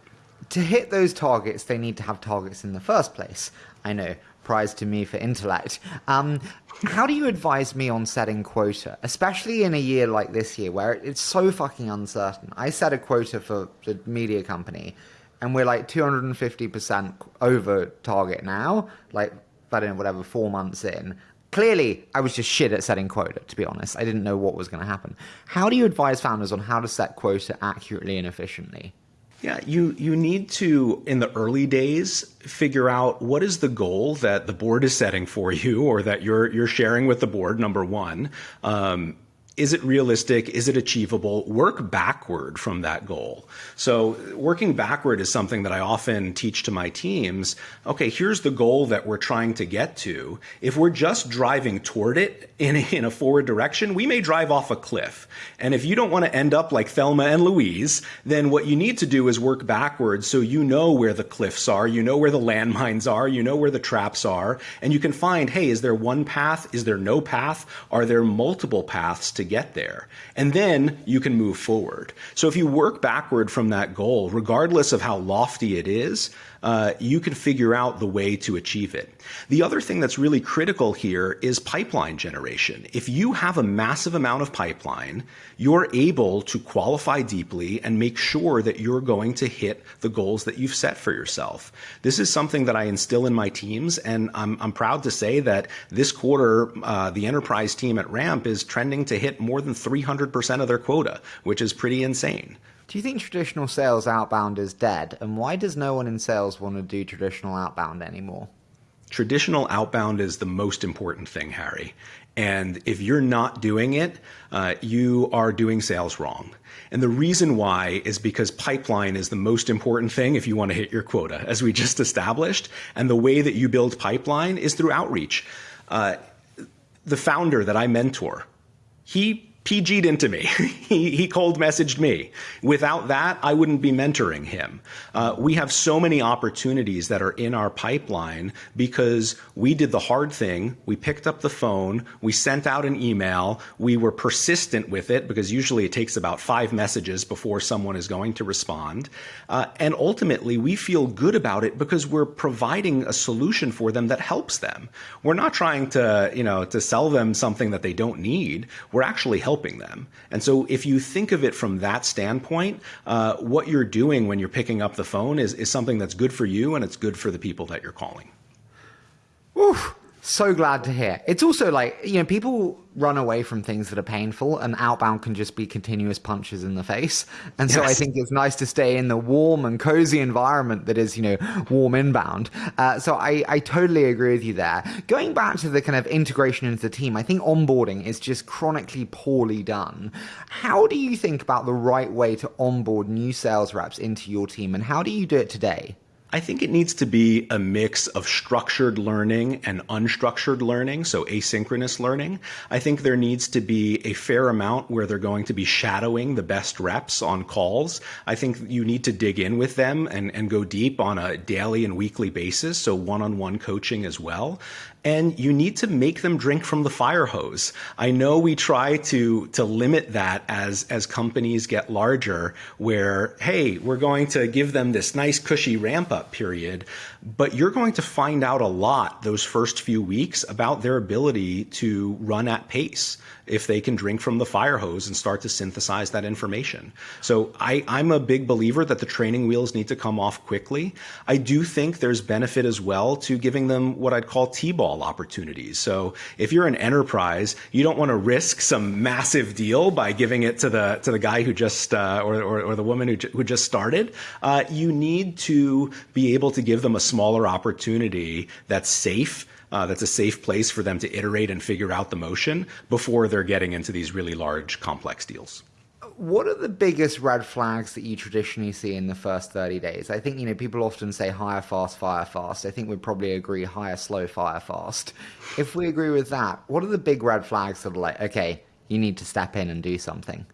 Speaker 2: To hit those targets, they need to have targets in the first place. I know, prize to me for intellect. Um, how do you advise me on setting quota, especially in a year like this year where it's so fucking uncertain? I set a quota for the media company, and we're like 250% over target now, like, I don't know, whatever, four months in clearly I was just shit at setting quota, to be honest. I didn't know what was going to happen. How do you advise founders on how to set quota accurately and efficiently?
Speaker 1: Yeah, you you need to in the early days figure out what is the goal that the board is setting for you, or that you're you're sharing with the board. Number one, um, is it realistic? Is it achievable? Work backward from that goal. So working backward is something that I often teach to my teams. Okay, here's the goal that we're trying to get to. If we're just driving toward it in, in a forward direction, we may drive off a cliff. And if you don't want to end up like Thelma and Louise, then what you need to do is work backwards so you know where the cliffs are, you know where the landmines are, you know where the traps are, and you can find, hey, is there one path? Is there no path? Are there multiple paths to get there. And then you can move forward. So if you work backward from that goal, regardless of how lofty it is, uh, you can figure out the way to achieve it. The other thing that's really critical here is pipeline generation. If you have a massive amount of pipeline, you're able to qualify deeply and make sure that you're going to hit the goals that you've set for yourself. This is something that I instill in my teams, and I'm, I'm proud to say that this quarter, uh, the enterprise team at Ramp is trending to hit more than 300% of their quota, which is pretty insane.
Speaker 2: Do you think traditional sales outbound is dead? And why does no one in sales want to do traditional outbound anymore?
Speaker 1: Traditional outbound is the most important thing, Harry. And if you're not doing it, uh, you are doing sales wrong. And the reason why is because pipeline is the most important thing if you want to hit your quota, as we just established. And the way that you build pipeline is through outreach. Uh, the founder that I mentor, he PG'd into me. he, he cold messaged me. Without that, I wouldn't be mentoring him. Uh, we have so many opportunities that are in our pipeline because we did the hard thing. We picked up the phone, we sent out an email, we were persistent with it because usually it takes about five messages before someone is going to respond. Uh, and ultimately, we feel good about it because we're providing a solution for them that helps them. We're not trying to, you know, to sell them something that they don't need. We're actually helping helping them. And so if you think of it from that standpoint, uh, what you're doing when you're picking up the phone is, is something that's good for you and it's good for the people that you're calling.
Speaker 2: Oof. So glad to hear. It's also like, you know, people run away from things that are painful, and outbound can just be continuous punches in the face. And so yes. I think it's nice to stay in the warm and cozy environment that is, you know, warm inbound. Uh, so I, I totally agree with you there. Going back to the kind of integration into the team, I think onboarding is just chronically poorly done. How do you think about the right way to onboard new sales reps into your team, and how do you do it today?
Speaker 1: I think it needs to be a mix of structured learning and unstructured learning, so asynchronous learning. I think there needs to be a fair amount where they're going to be shadowing the best reps on calls. I think you need to dig in with them and, and go deep on a daily and weekly basis, so one on one coaching as well and you need to make them drink from the fire hose. I know we try to to limit that as as companies get larger where hey, we're going to give them this nice cushy ramp up period, but you're going to find out a lot those first few weeks about their ability to run at pace if they can drink from the fire hose and start to synthesize that information. So I, I'm a big believer that the training wheels need to come off quickly. I do think there's benefit as well to giving them what I'd call T-ball opportunities. So if you're an enterprise, you don't want to risk some massive deal by giving it to the to the guy who just uh, or, or, or the woman who, who just started. Uh, you need to be able to give them a smaller opportunity that's safe uh, that's a safe place for them to iterate and figure out the motion before they're getting into these really large, complex deals.
Speaker 2: What are the biggest red flags that you traditionally see in the first 30 days? I think, you know, people often say hire fast, fire fast. I think we'd probably agree hire slow, fire fast. If we agree with that, what are the big red flags that are like, okay, you need to step in and do something?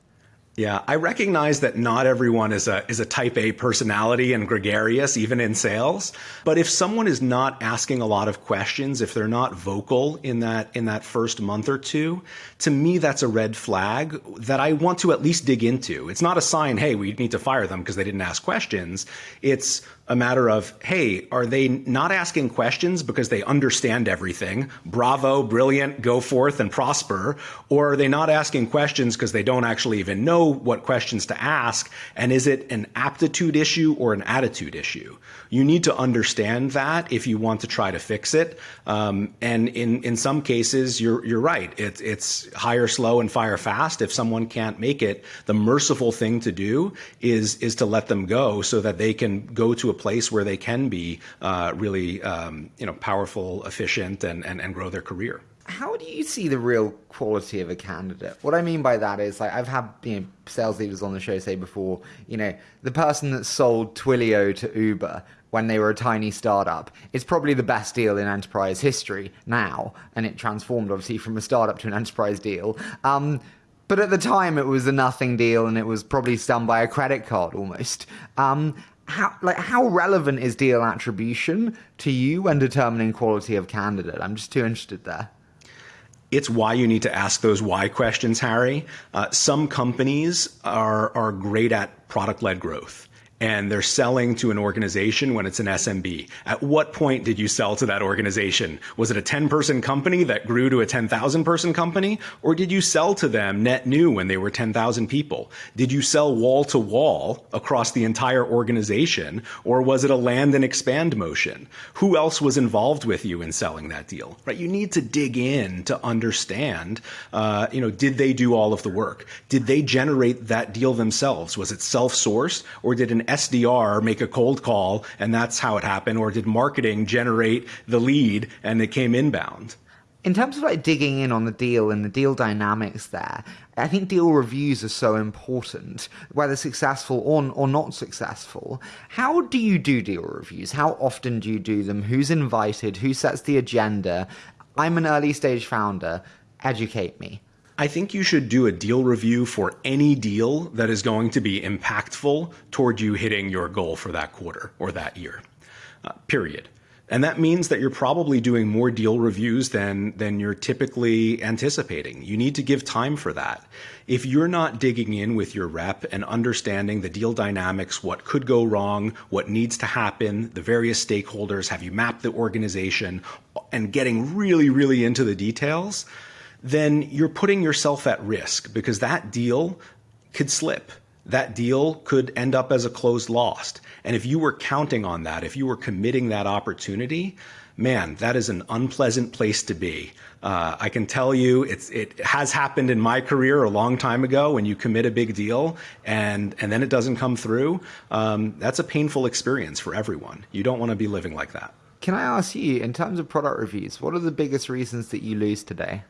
Speaker 1: Yeah, I recognize that not everyone is a is a type A personality and gregarious even in sales, but if someone is not asking a lot of questions, if they're not vocal in that in that first month or two, to me that's a red flag that I want to at least dig into. It's not a sign, hey, we need to fire them because they didn't ask questions. It's a matter of, hey, are they not asking questions because they understand everything? Bravo, brilliant, go forth and prosper. Or are they not asking questions because they don't actually even know what questions to ask? And is it an aptitude issue or an attitude issue? You need to understand that if you want to try to fix it. Um, and in, in some cases, you're, you're right. It, it's hire slow and fire fast. If someone can't make it, the merciful thing to do is, is to let them go so that they can go to a place where they can be uh, really um, you know powerful, efficient, and, and and grow their career.
Speaker 2: How do you see the real quality of a candidate? What I mean by that is like I've had you know sales leaders on the show say before, you know, the person that sold Twilio to Uber when they were a tiny startup. It's probably the best deal in enterprise history now, and it transformed obviously from a startup to an enterprise deal. Um, but at the time, it was a nothing deal, and it was probably done by a credit card almost. Um, how like how relevant is deal attribution to you when determining quality of candidate? I'm just too interested there.
Speaker 1: It's why you need to ask those why questions, Harry. Uh, some companies are are great at product led growth and they're selling to an organization when it's an SMB. At what point did you sell to that organization? Was it a 10 person company that grew to a 10,000 person company? Or did you sell to them net new when they were 10,000 people? Did you sell wall to wall across the entire organization? Or was it a land and expand motion? Who else was involved with you in selling that deal? Right? You need to dig in to understand, uh, you know, did they do all of the work? Did they generate that deal themselves? Was it self sourced or did an SDR make a cold call and that's how it happened? Or did marketing generate the lead and it came inbound?
Speaker 2: In terms of like digging in on the deal and the deal dynamics there, I think deal reviews are so important, whether successful or, or not successful. How do you do deal reviews? How often do you do them? Who's invited? Who sets the agenda? I'm an early stage founder. Educate me.
Speaker 1: I think you should do a deal review for any deal that is going to be impactful toward you hitting your goal for that quarter or that year, uh, period. And that means that you're probably doing more deal reviews than, than you're typically anticipating. You need to give time for that. If you're not digging in with your rep and understanding the deal dynamics, what could go wrong, what needs to happen, the various stakeholders, have you mapped the organization, and getting really, really into the details, then you're putting yourself at risk because that deal could slip that deal could end up as a closed lost. And if you were counting on that, if you were committing that opportunity, man, that is an unpleasant place to be. Uh, I can tell you, it has happened in my career a long time ago. When you commit a big deal and and then it doesn't come through, um, that's a painful experience for everyone. You don't want to be living like that.
Speaker 2: Can I ask you, in terms of product reviews, what are the biggest reasons that you lose today?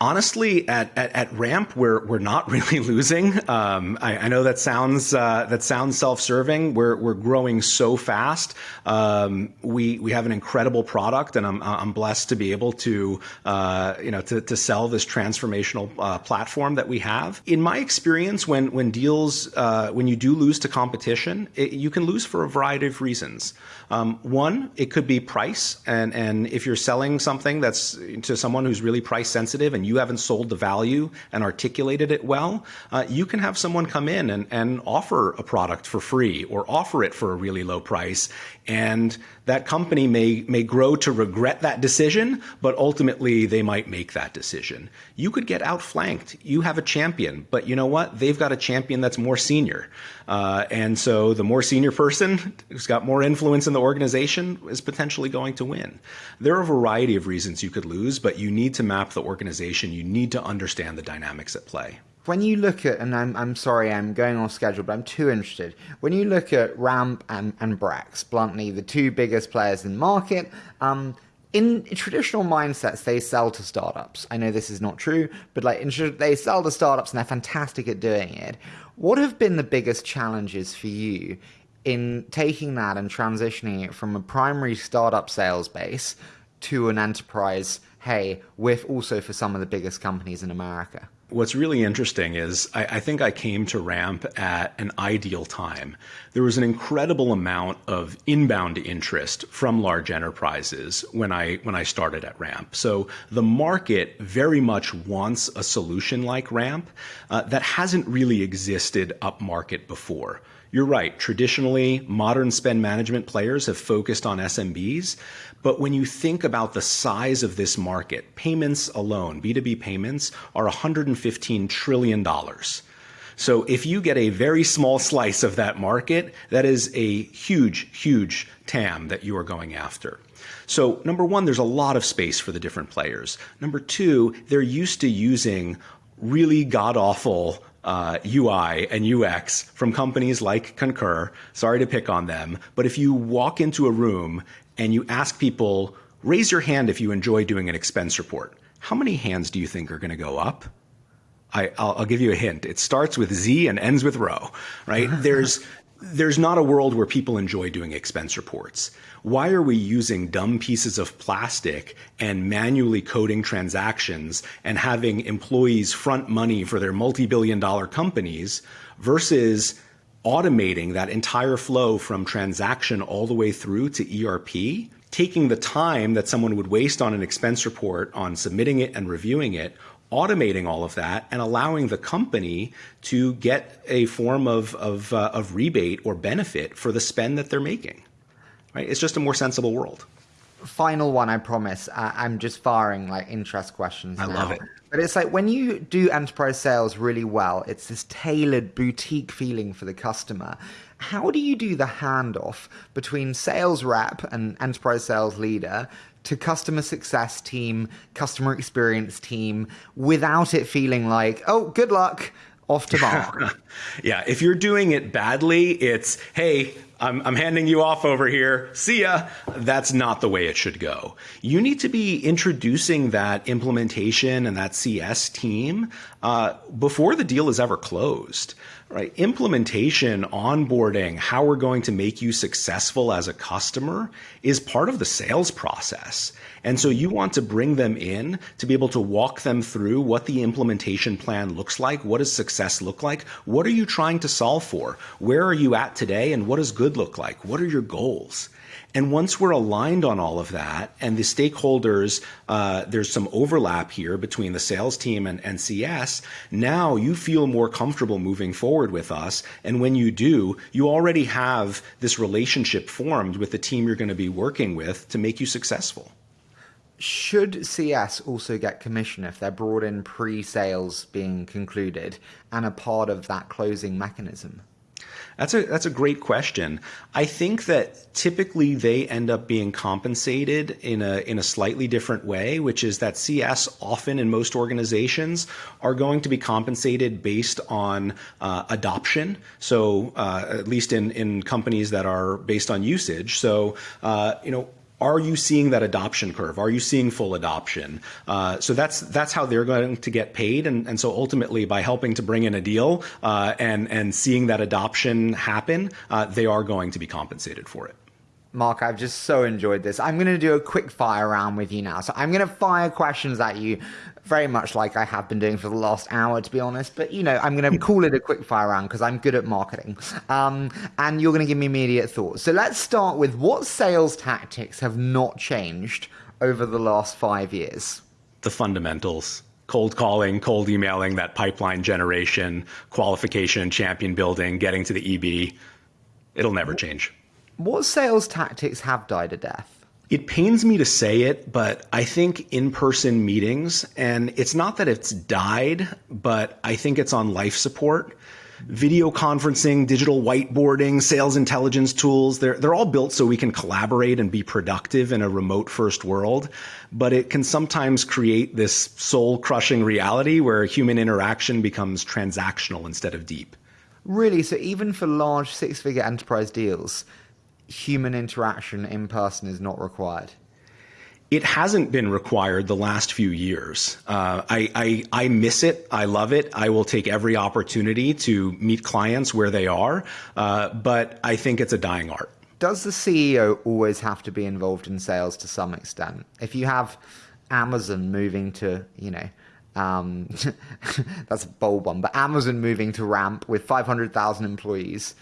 Speaker 1: Honestly, at, at, at, Ramp, we're we're not really losing. Um, I, I, know that sounds uh, that sounds self-serving. We're we're growing so fast. Um, we we have an incredible product, and I'm I'm blessed to be able to uh, you know to, to sell this transformational uh, platform that we have. In my experience, when when deals uh, when you do lose to competition, it, you can lose for a variety of reasons. Um, one, it could be price, and and if you're selling something that's to someone who's really price sensitive and you haven't sold the value and articulated it well, uh, you can have someone come in and, and offer a product for free or offer it for a really low price. And that company may, may grow to regret that decision, but ultimately they might make that decision. You could get outflanked. You have a champion, but you know what? They've got a champion that's more senior. Uh, and so the more senior person who's got more influence in the organization is potentially going to win. There are a variety of reasons you could lose, but you need to map the organization. You need to understand the dynamics at play
Speaker 2: when you look at, and I'm, I'm sorry, I'm going off schedule, but I'm too interested. When you look at Ramp and, and Brex, bluntly, the two biggest players in the market, um, in traditional mindsets, they sell to startups. I know this is not true, but like in, they sell to startups and they're fantastic at doing it. What have been the biggest challenges for you in taking that and transitioning it from a primary startup sales base to an enterprise, hey, with also for some of the biggest companies in America?
Speaker 1: What's really interesting is I, I, think I came to Ramp at an ideal time. There was an incredible amount of inbound interest from large enterprises when I when I started at Ramp. So the market very much wants a solution like Ramp uh, that hasn't really existed up market before. You're right. Traditionally, modern spend management players have focused on SMBs. But when you think about the size of this market, payments alone, B2B payments, are $115 trillion. So if you get a very small slice of that market, that is a huge, huge TAM that you are going after. So number one, there's a lot of space for the different players. Number two, they're used to using really god awful uh, UI and UX from companies like Concur. Sorry to pick on them, but if you walk into a room and you ask people, raise your hand if you enjoy doing an expense report, how many hands do you think are going to go up? I, will give you a hint. It starts with Z and ends with Rho, right? There's there's not a world where people enjoy doing expense reports. Why are we using dumb pieces of plastic and manually coding transactions and having employees front money for their multi-billion dollar companies versus automating that entire flow from transaction all the way through to ERP, taking the time that someone would waste on an expense report on submitting it and reviewing it automating all of that and allowing the company to get a form of, of, uh, of rebate or benefit for the spend that they're making. Right? It's just a more sensible world.
Speaker 2: Final one, I promise. I'm just firing like interest questions.
Speaker 1: I
Speaker 2: now.
Speaker 1: love it.
Speaker 2: But it's like when you do enterprise sales really well, it's this tailored boutique feeling for the customer. How do you do the handoff between sales rep and enterprise sales leader to customer success team, customer experience team without it feeling like, oh, good luck, off to bar.
Speaker 1: yeah, if you're doing it badly, it's, hey, I'm, I'm, handing you off over here. See ya. That's not the way it should go. You need to be introducing that implementation and that CS team uh, before the deal is ever closed Right. Implementation, onboarding, how we're going to make you successful as a customer is part of the sales process. And so you want to bring them in to be able to walk them through what the implementation plan looks like. What does success look like? What are you trying to solve for? Where are you at today? And what does good look like? What are your goals? And once we're aligned on all of that, and the stakeholders, uh, there's some overlap here between the sales team and, and CS, now you feel more comfortable moving forward with us. And when you do, you already have this relationship formed with the team you're going to be working with to make you successful.
Speaker 2: Should CS also get commission if they're brought in pre sales being concluded and a part of that closing mechanism?
Speaker 1: That's a that's a great question. I think that typically they end up being compensated in a in a slightly different way, which is that CS often in most organizations are going to be compensated based on uh, adoption. So uh, at least in in companies that are based on usage. So uh, you know are you seeing that adoption curve? Are you seeing full adoption? Uh, so that's that's how they're going to get paid, and, and so ultimately by helping to bring in a deal uh, and and seeing that adoption happen, uh, they are going to be compensated for it.
Speaker 2: Mark, I've just so enjoyed this. I'm going to do a quick fire round with you now. So I'm going to fire questions at you, very much like I have been doing for the last hour, to be honest. But, you know, I'm going to call it a quick fire round because I'm good at marketing. Um, and you're going to give me immediate thoughts. So let's start with what sales tactics have not changed over the last five years?
Speaker 1: The fundamentals cold calling, cold emailing, that pipeline generation, qualification, champion building, getting to the EB. It'll never change.
Speaker 2: What sales tactics have died a death?
Speaker 1: It pains me to say it, but I think in person meetings, and it's not that it's died, but I think it's on life support. Video conferencing, digital whiteboarding, sales intelligence tools, they're, they're all built so we can collaborate and be productive in a remote first world. But it can sometimes create this soul crushing reality where human interaction becomes transactional instead of deep.
Speaker 2: Really? So even for large six figure enterprise deals, human interaction in person is not required?
Speaker 1: It hasn't been required the last few years. Uh, I, I, I miss it. I love it. I will take every opportunity to meet clients where they are, uh, but I think it's a dying art.
Speaker 2: Does the CEO always have to be involved in sales to some extent? If you have Amazon moving to, you know, um, that's a bold one, but Amazon moving to Ramp with 500,000 employees,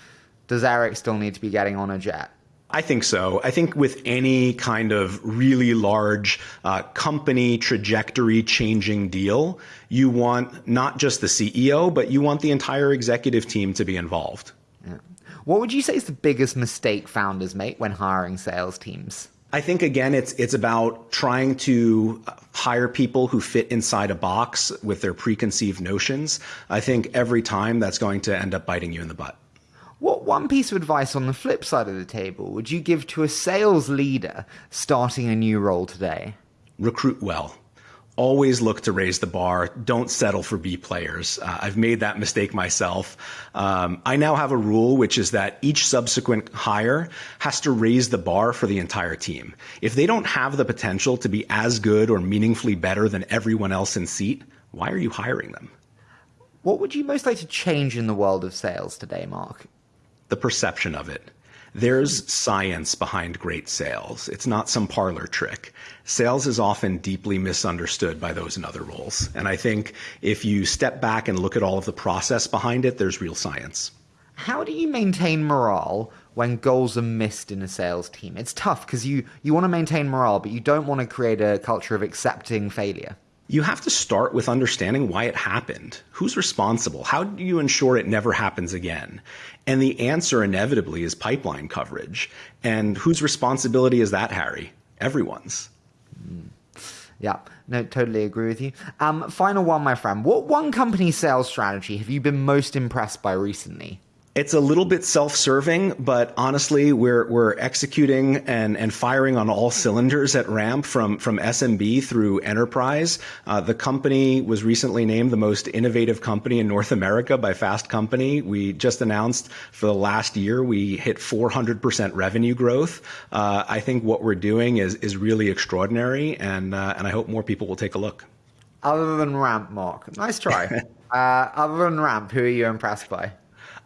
Speaker 2: does Eric still need to be getting on a jet?
Speaker 1: I think so. I think with any kind of really large uh, company trajectory changing deal, you want not just the CEO, but you want the entire executive team to be involved. Yeah.
Speaker 2: What would you say is the biggest mistake founders make when hiring sales teams?
Speaker 1: I think again, it's it's about trying to hire people who fit inside a box with their preconceived notions. I think every time that's going to end up biting you in the butt.
Speaker 2: What one piece of advice on the flip side of the table would you give to a sales leader starting a new role today?
Speaker 1: Recruit well. Always look to raise the bar. Don't settle for B players. Uh, I've made that mistake myself. Um, I now have a rule, which is that each subsequent hire has to raise the bar for the entire team. If they don't have the potential to be as good or meaningfully better than everyone else in seat, why are you hiring them?
Speaker 2: What would you most like to change in the world of sales today, Mark?
Speaker 1: The perception of it. There's science behind great sales. It's not some parlor trick. Sales is often deeply misunderstood by those in other roles. And I think if you step back and look at all of the process behind it, there's real science.
Speaker 2: How do you maintain morale when goals are missed in a sales team? It's tough because you, you want to maintain morale, but you don't want to create a culture of accepting failure
Speaker 1: you have to start with understanding why it happened. Who's responsible? How do you ensure it never happens again? And the answer inevitably is pipeline coverage. And whose responsibility is that, Harry? Everyone's.
Speaker 2: Mm. Yeah, no, totally agree with you. Um, final one, my friend. What one company sales strategy have you been most impressed by recently?
Speaker 1: It's a little bit self-serving, but honestly, we're we're executing and and firing on all cylinders at Ramp from from SMB through enterprise. Uh, the company was recently named the most innovative company in North America by Fast Company. We just announced for the last year we hit 400% revenue growth. Uh, I think what we're doing is is really extraordinary, and uh, and I hope more people will take a look.
Speaker 2: Other than Ramp, Mark, nice try. Uh, other than Ramp, who are you impressed by?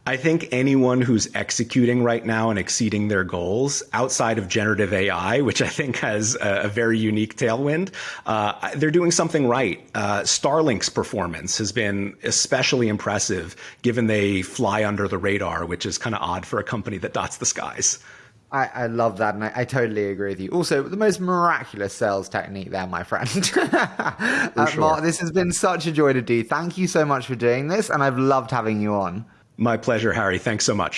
Speaker 1: I think anyone who's executing right now and exceeding their goals outside of generative AI, which I think has a, a very unique tailwind, uh, they're doing something right. Uh, Starlink's performance has been especially impressive given they fly under the radar, which is kind of odd for a company that dots the skies.
Speaker 2: I, I, love that, and I, I, totally agree with you. Also, the most miraculous sales technique there, my friend. uh, sure. Mark, this has been such a joy to do. Thank you so much for doing this, and I've loved having you on.
Speaker 1: My pleasure, Harry. Thanks so much.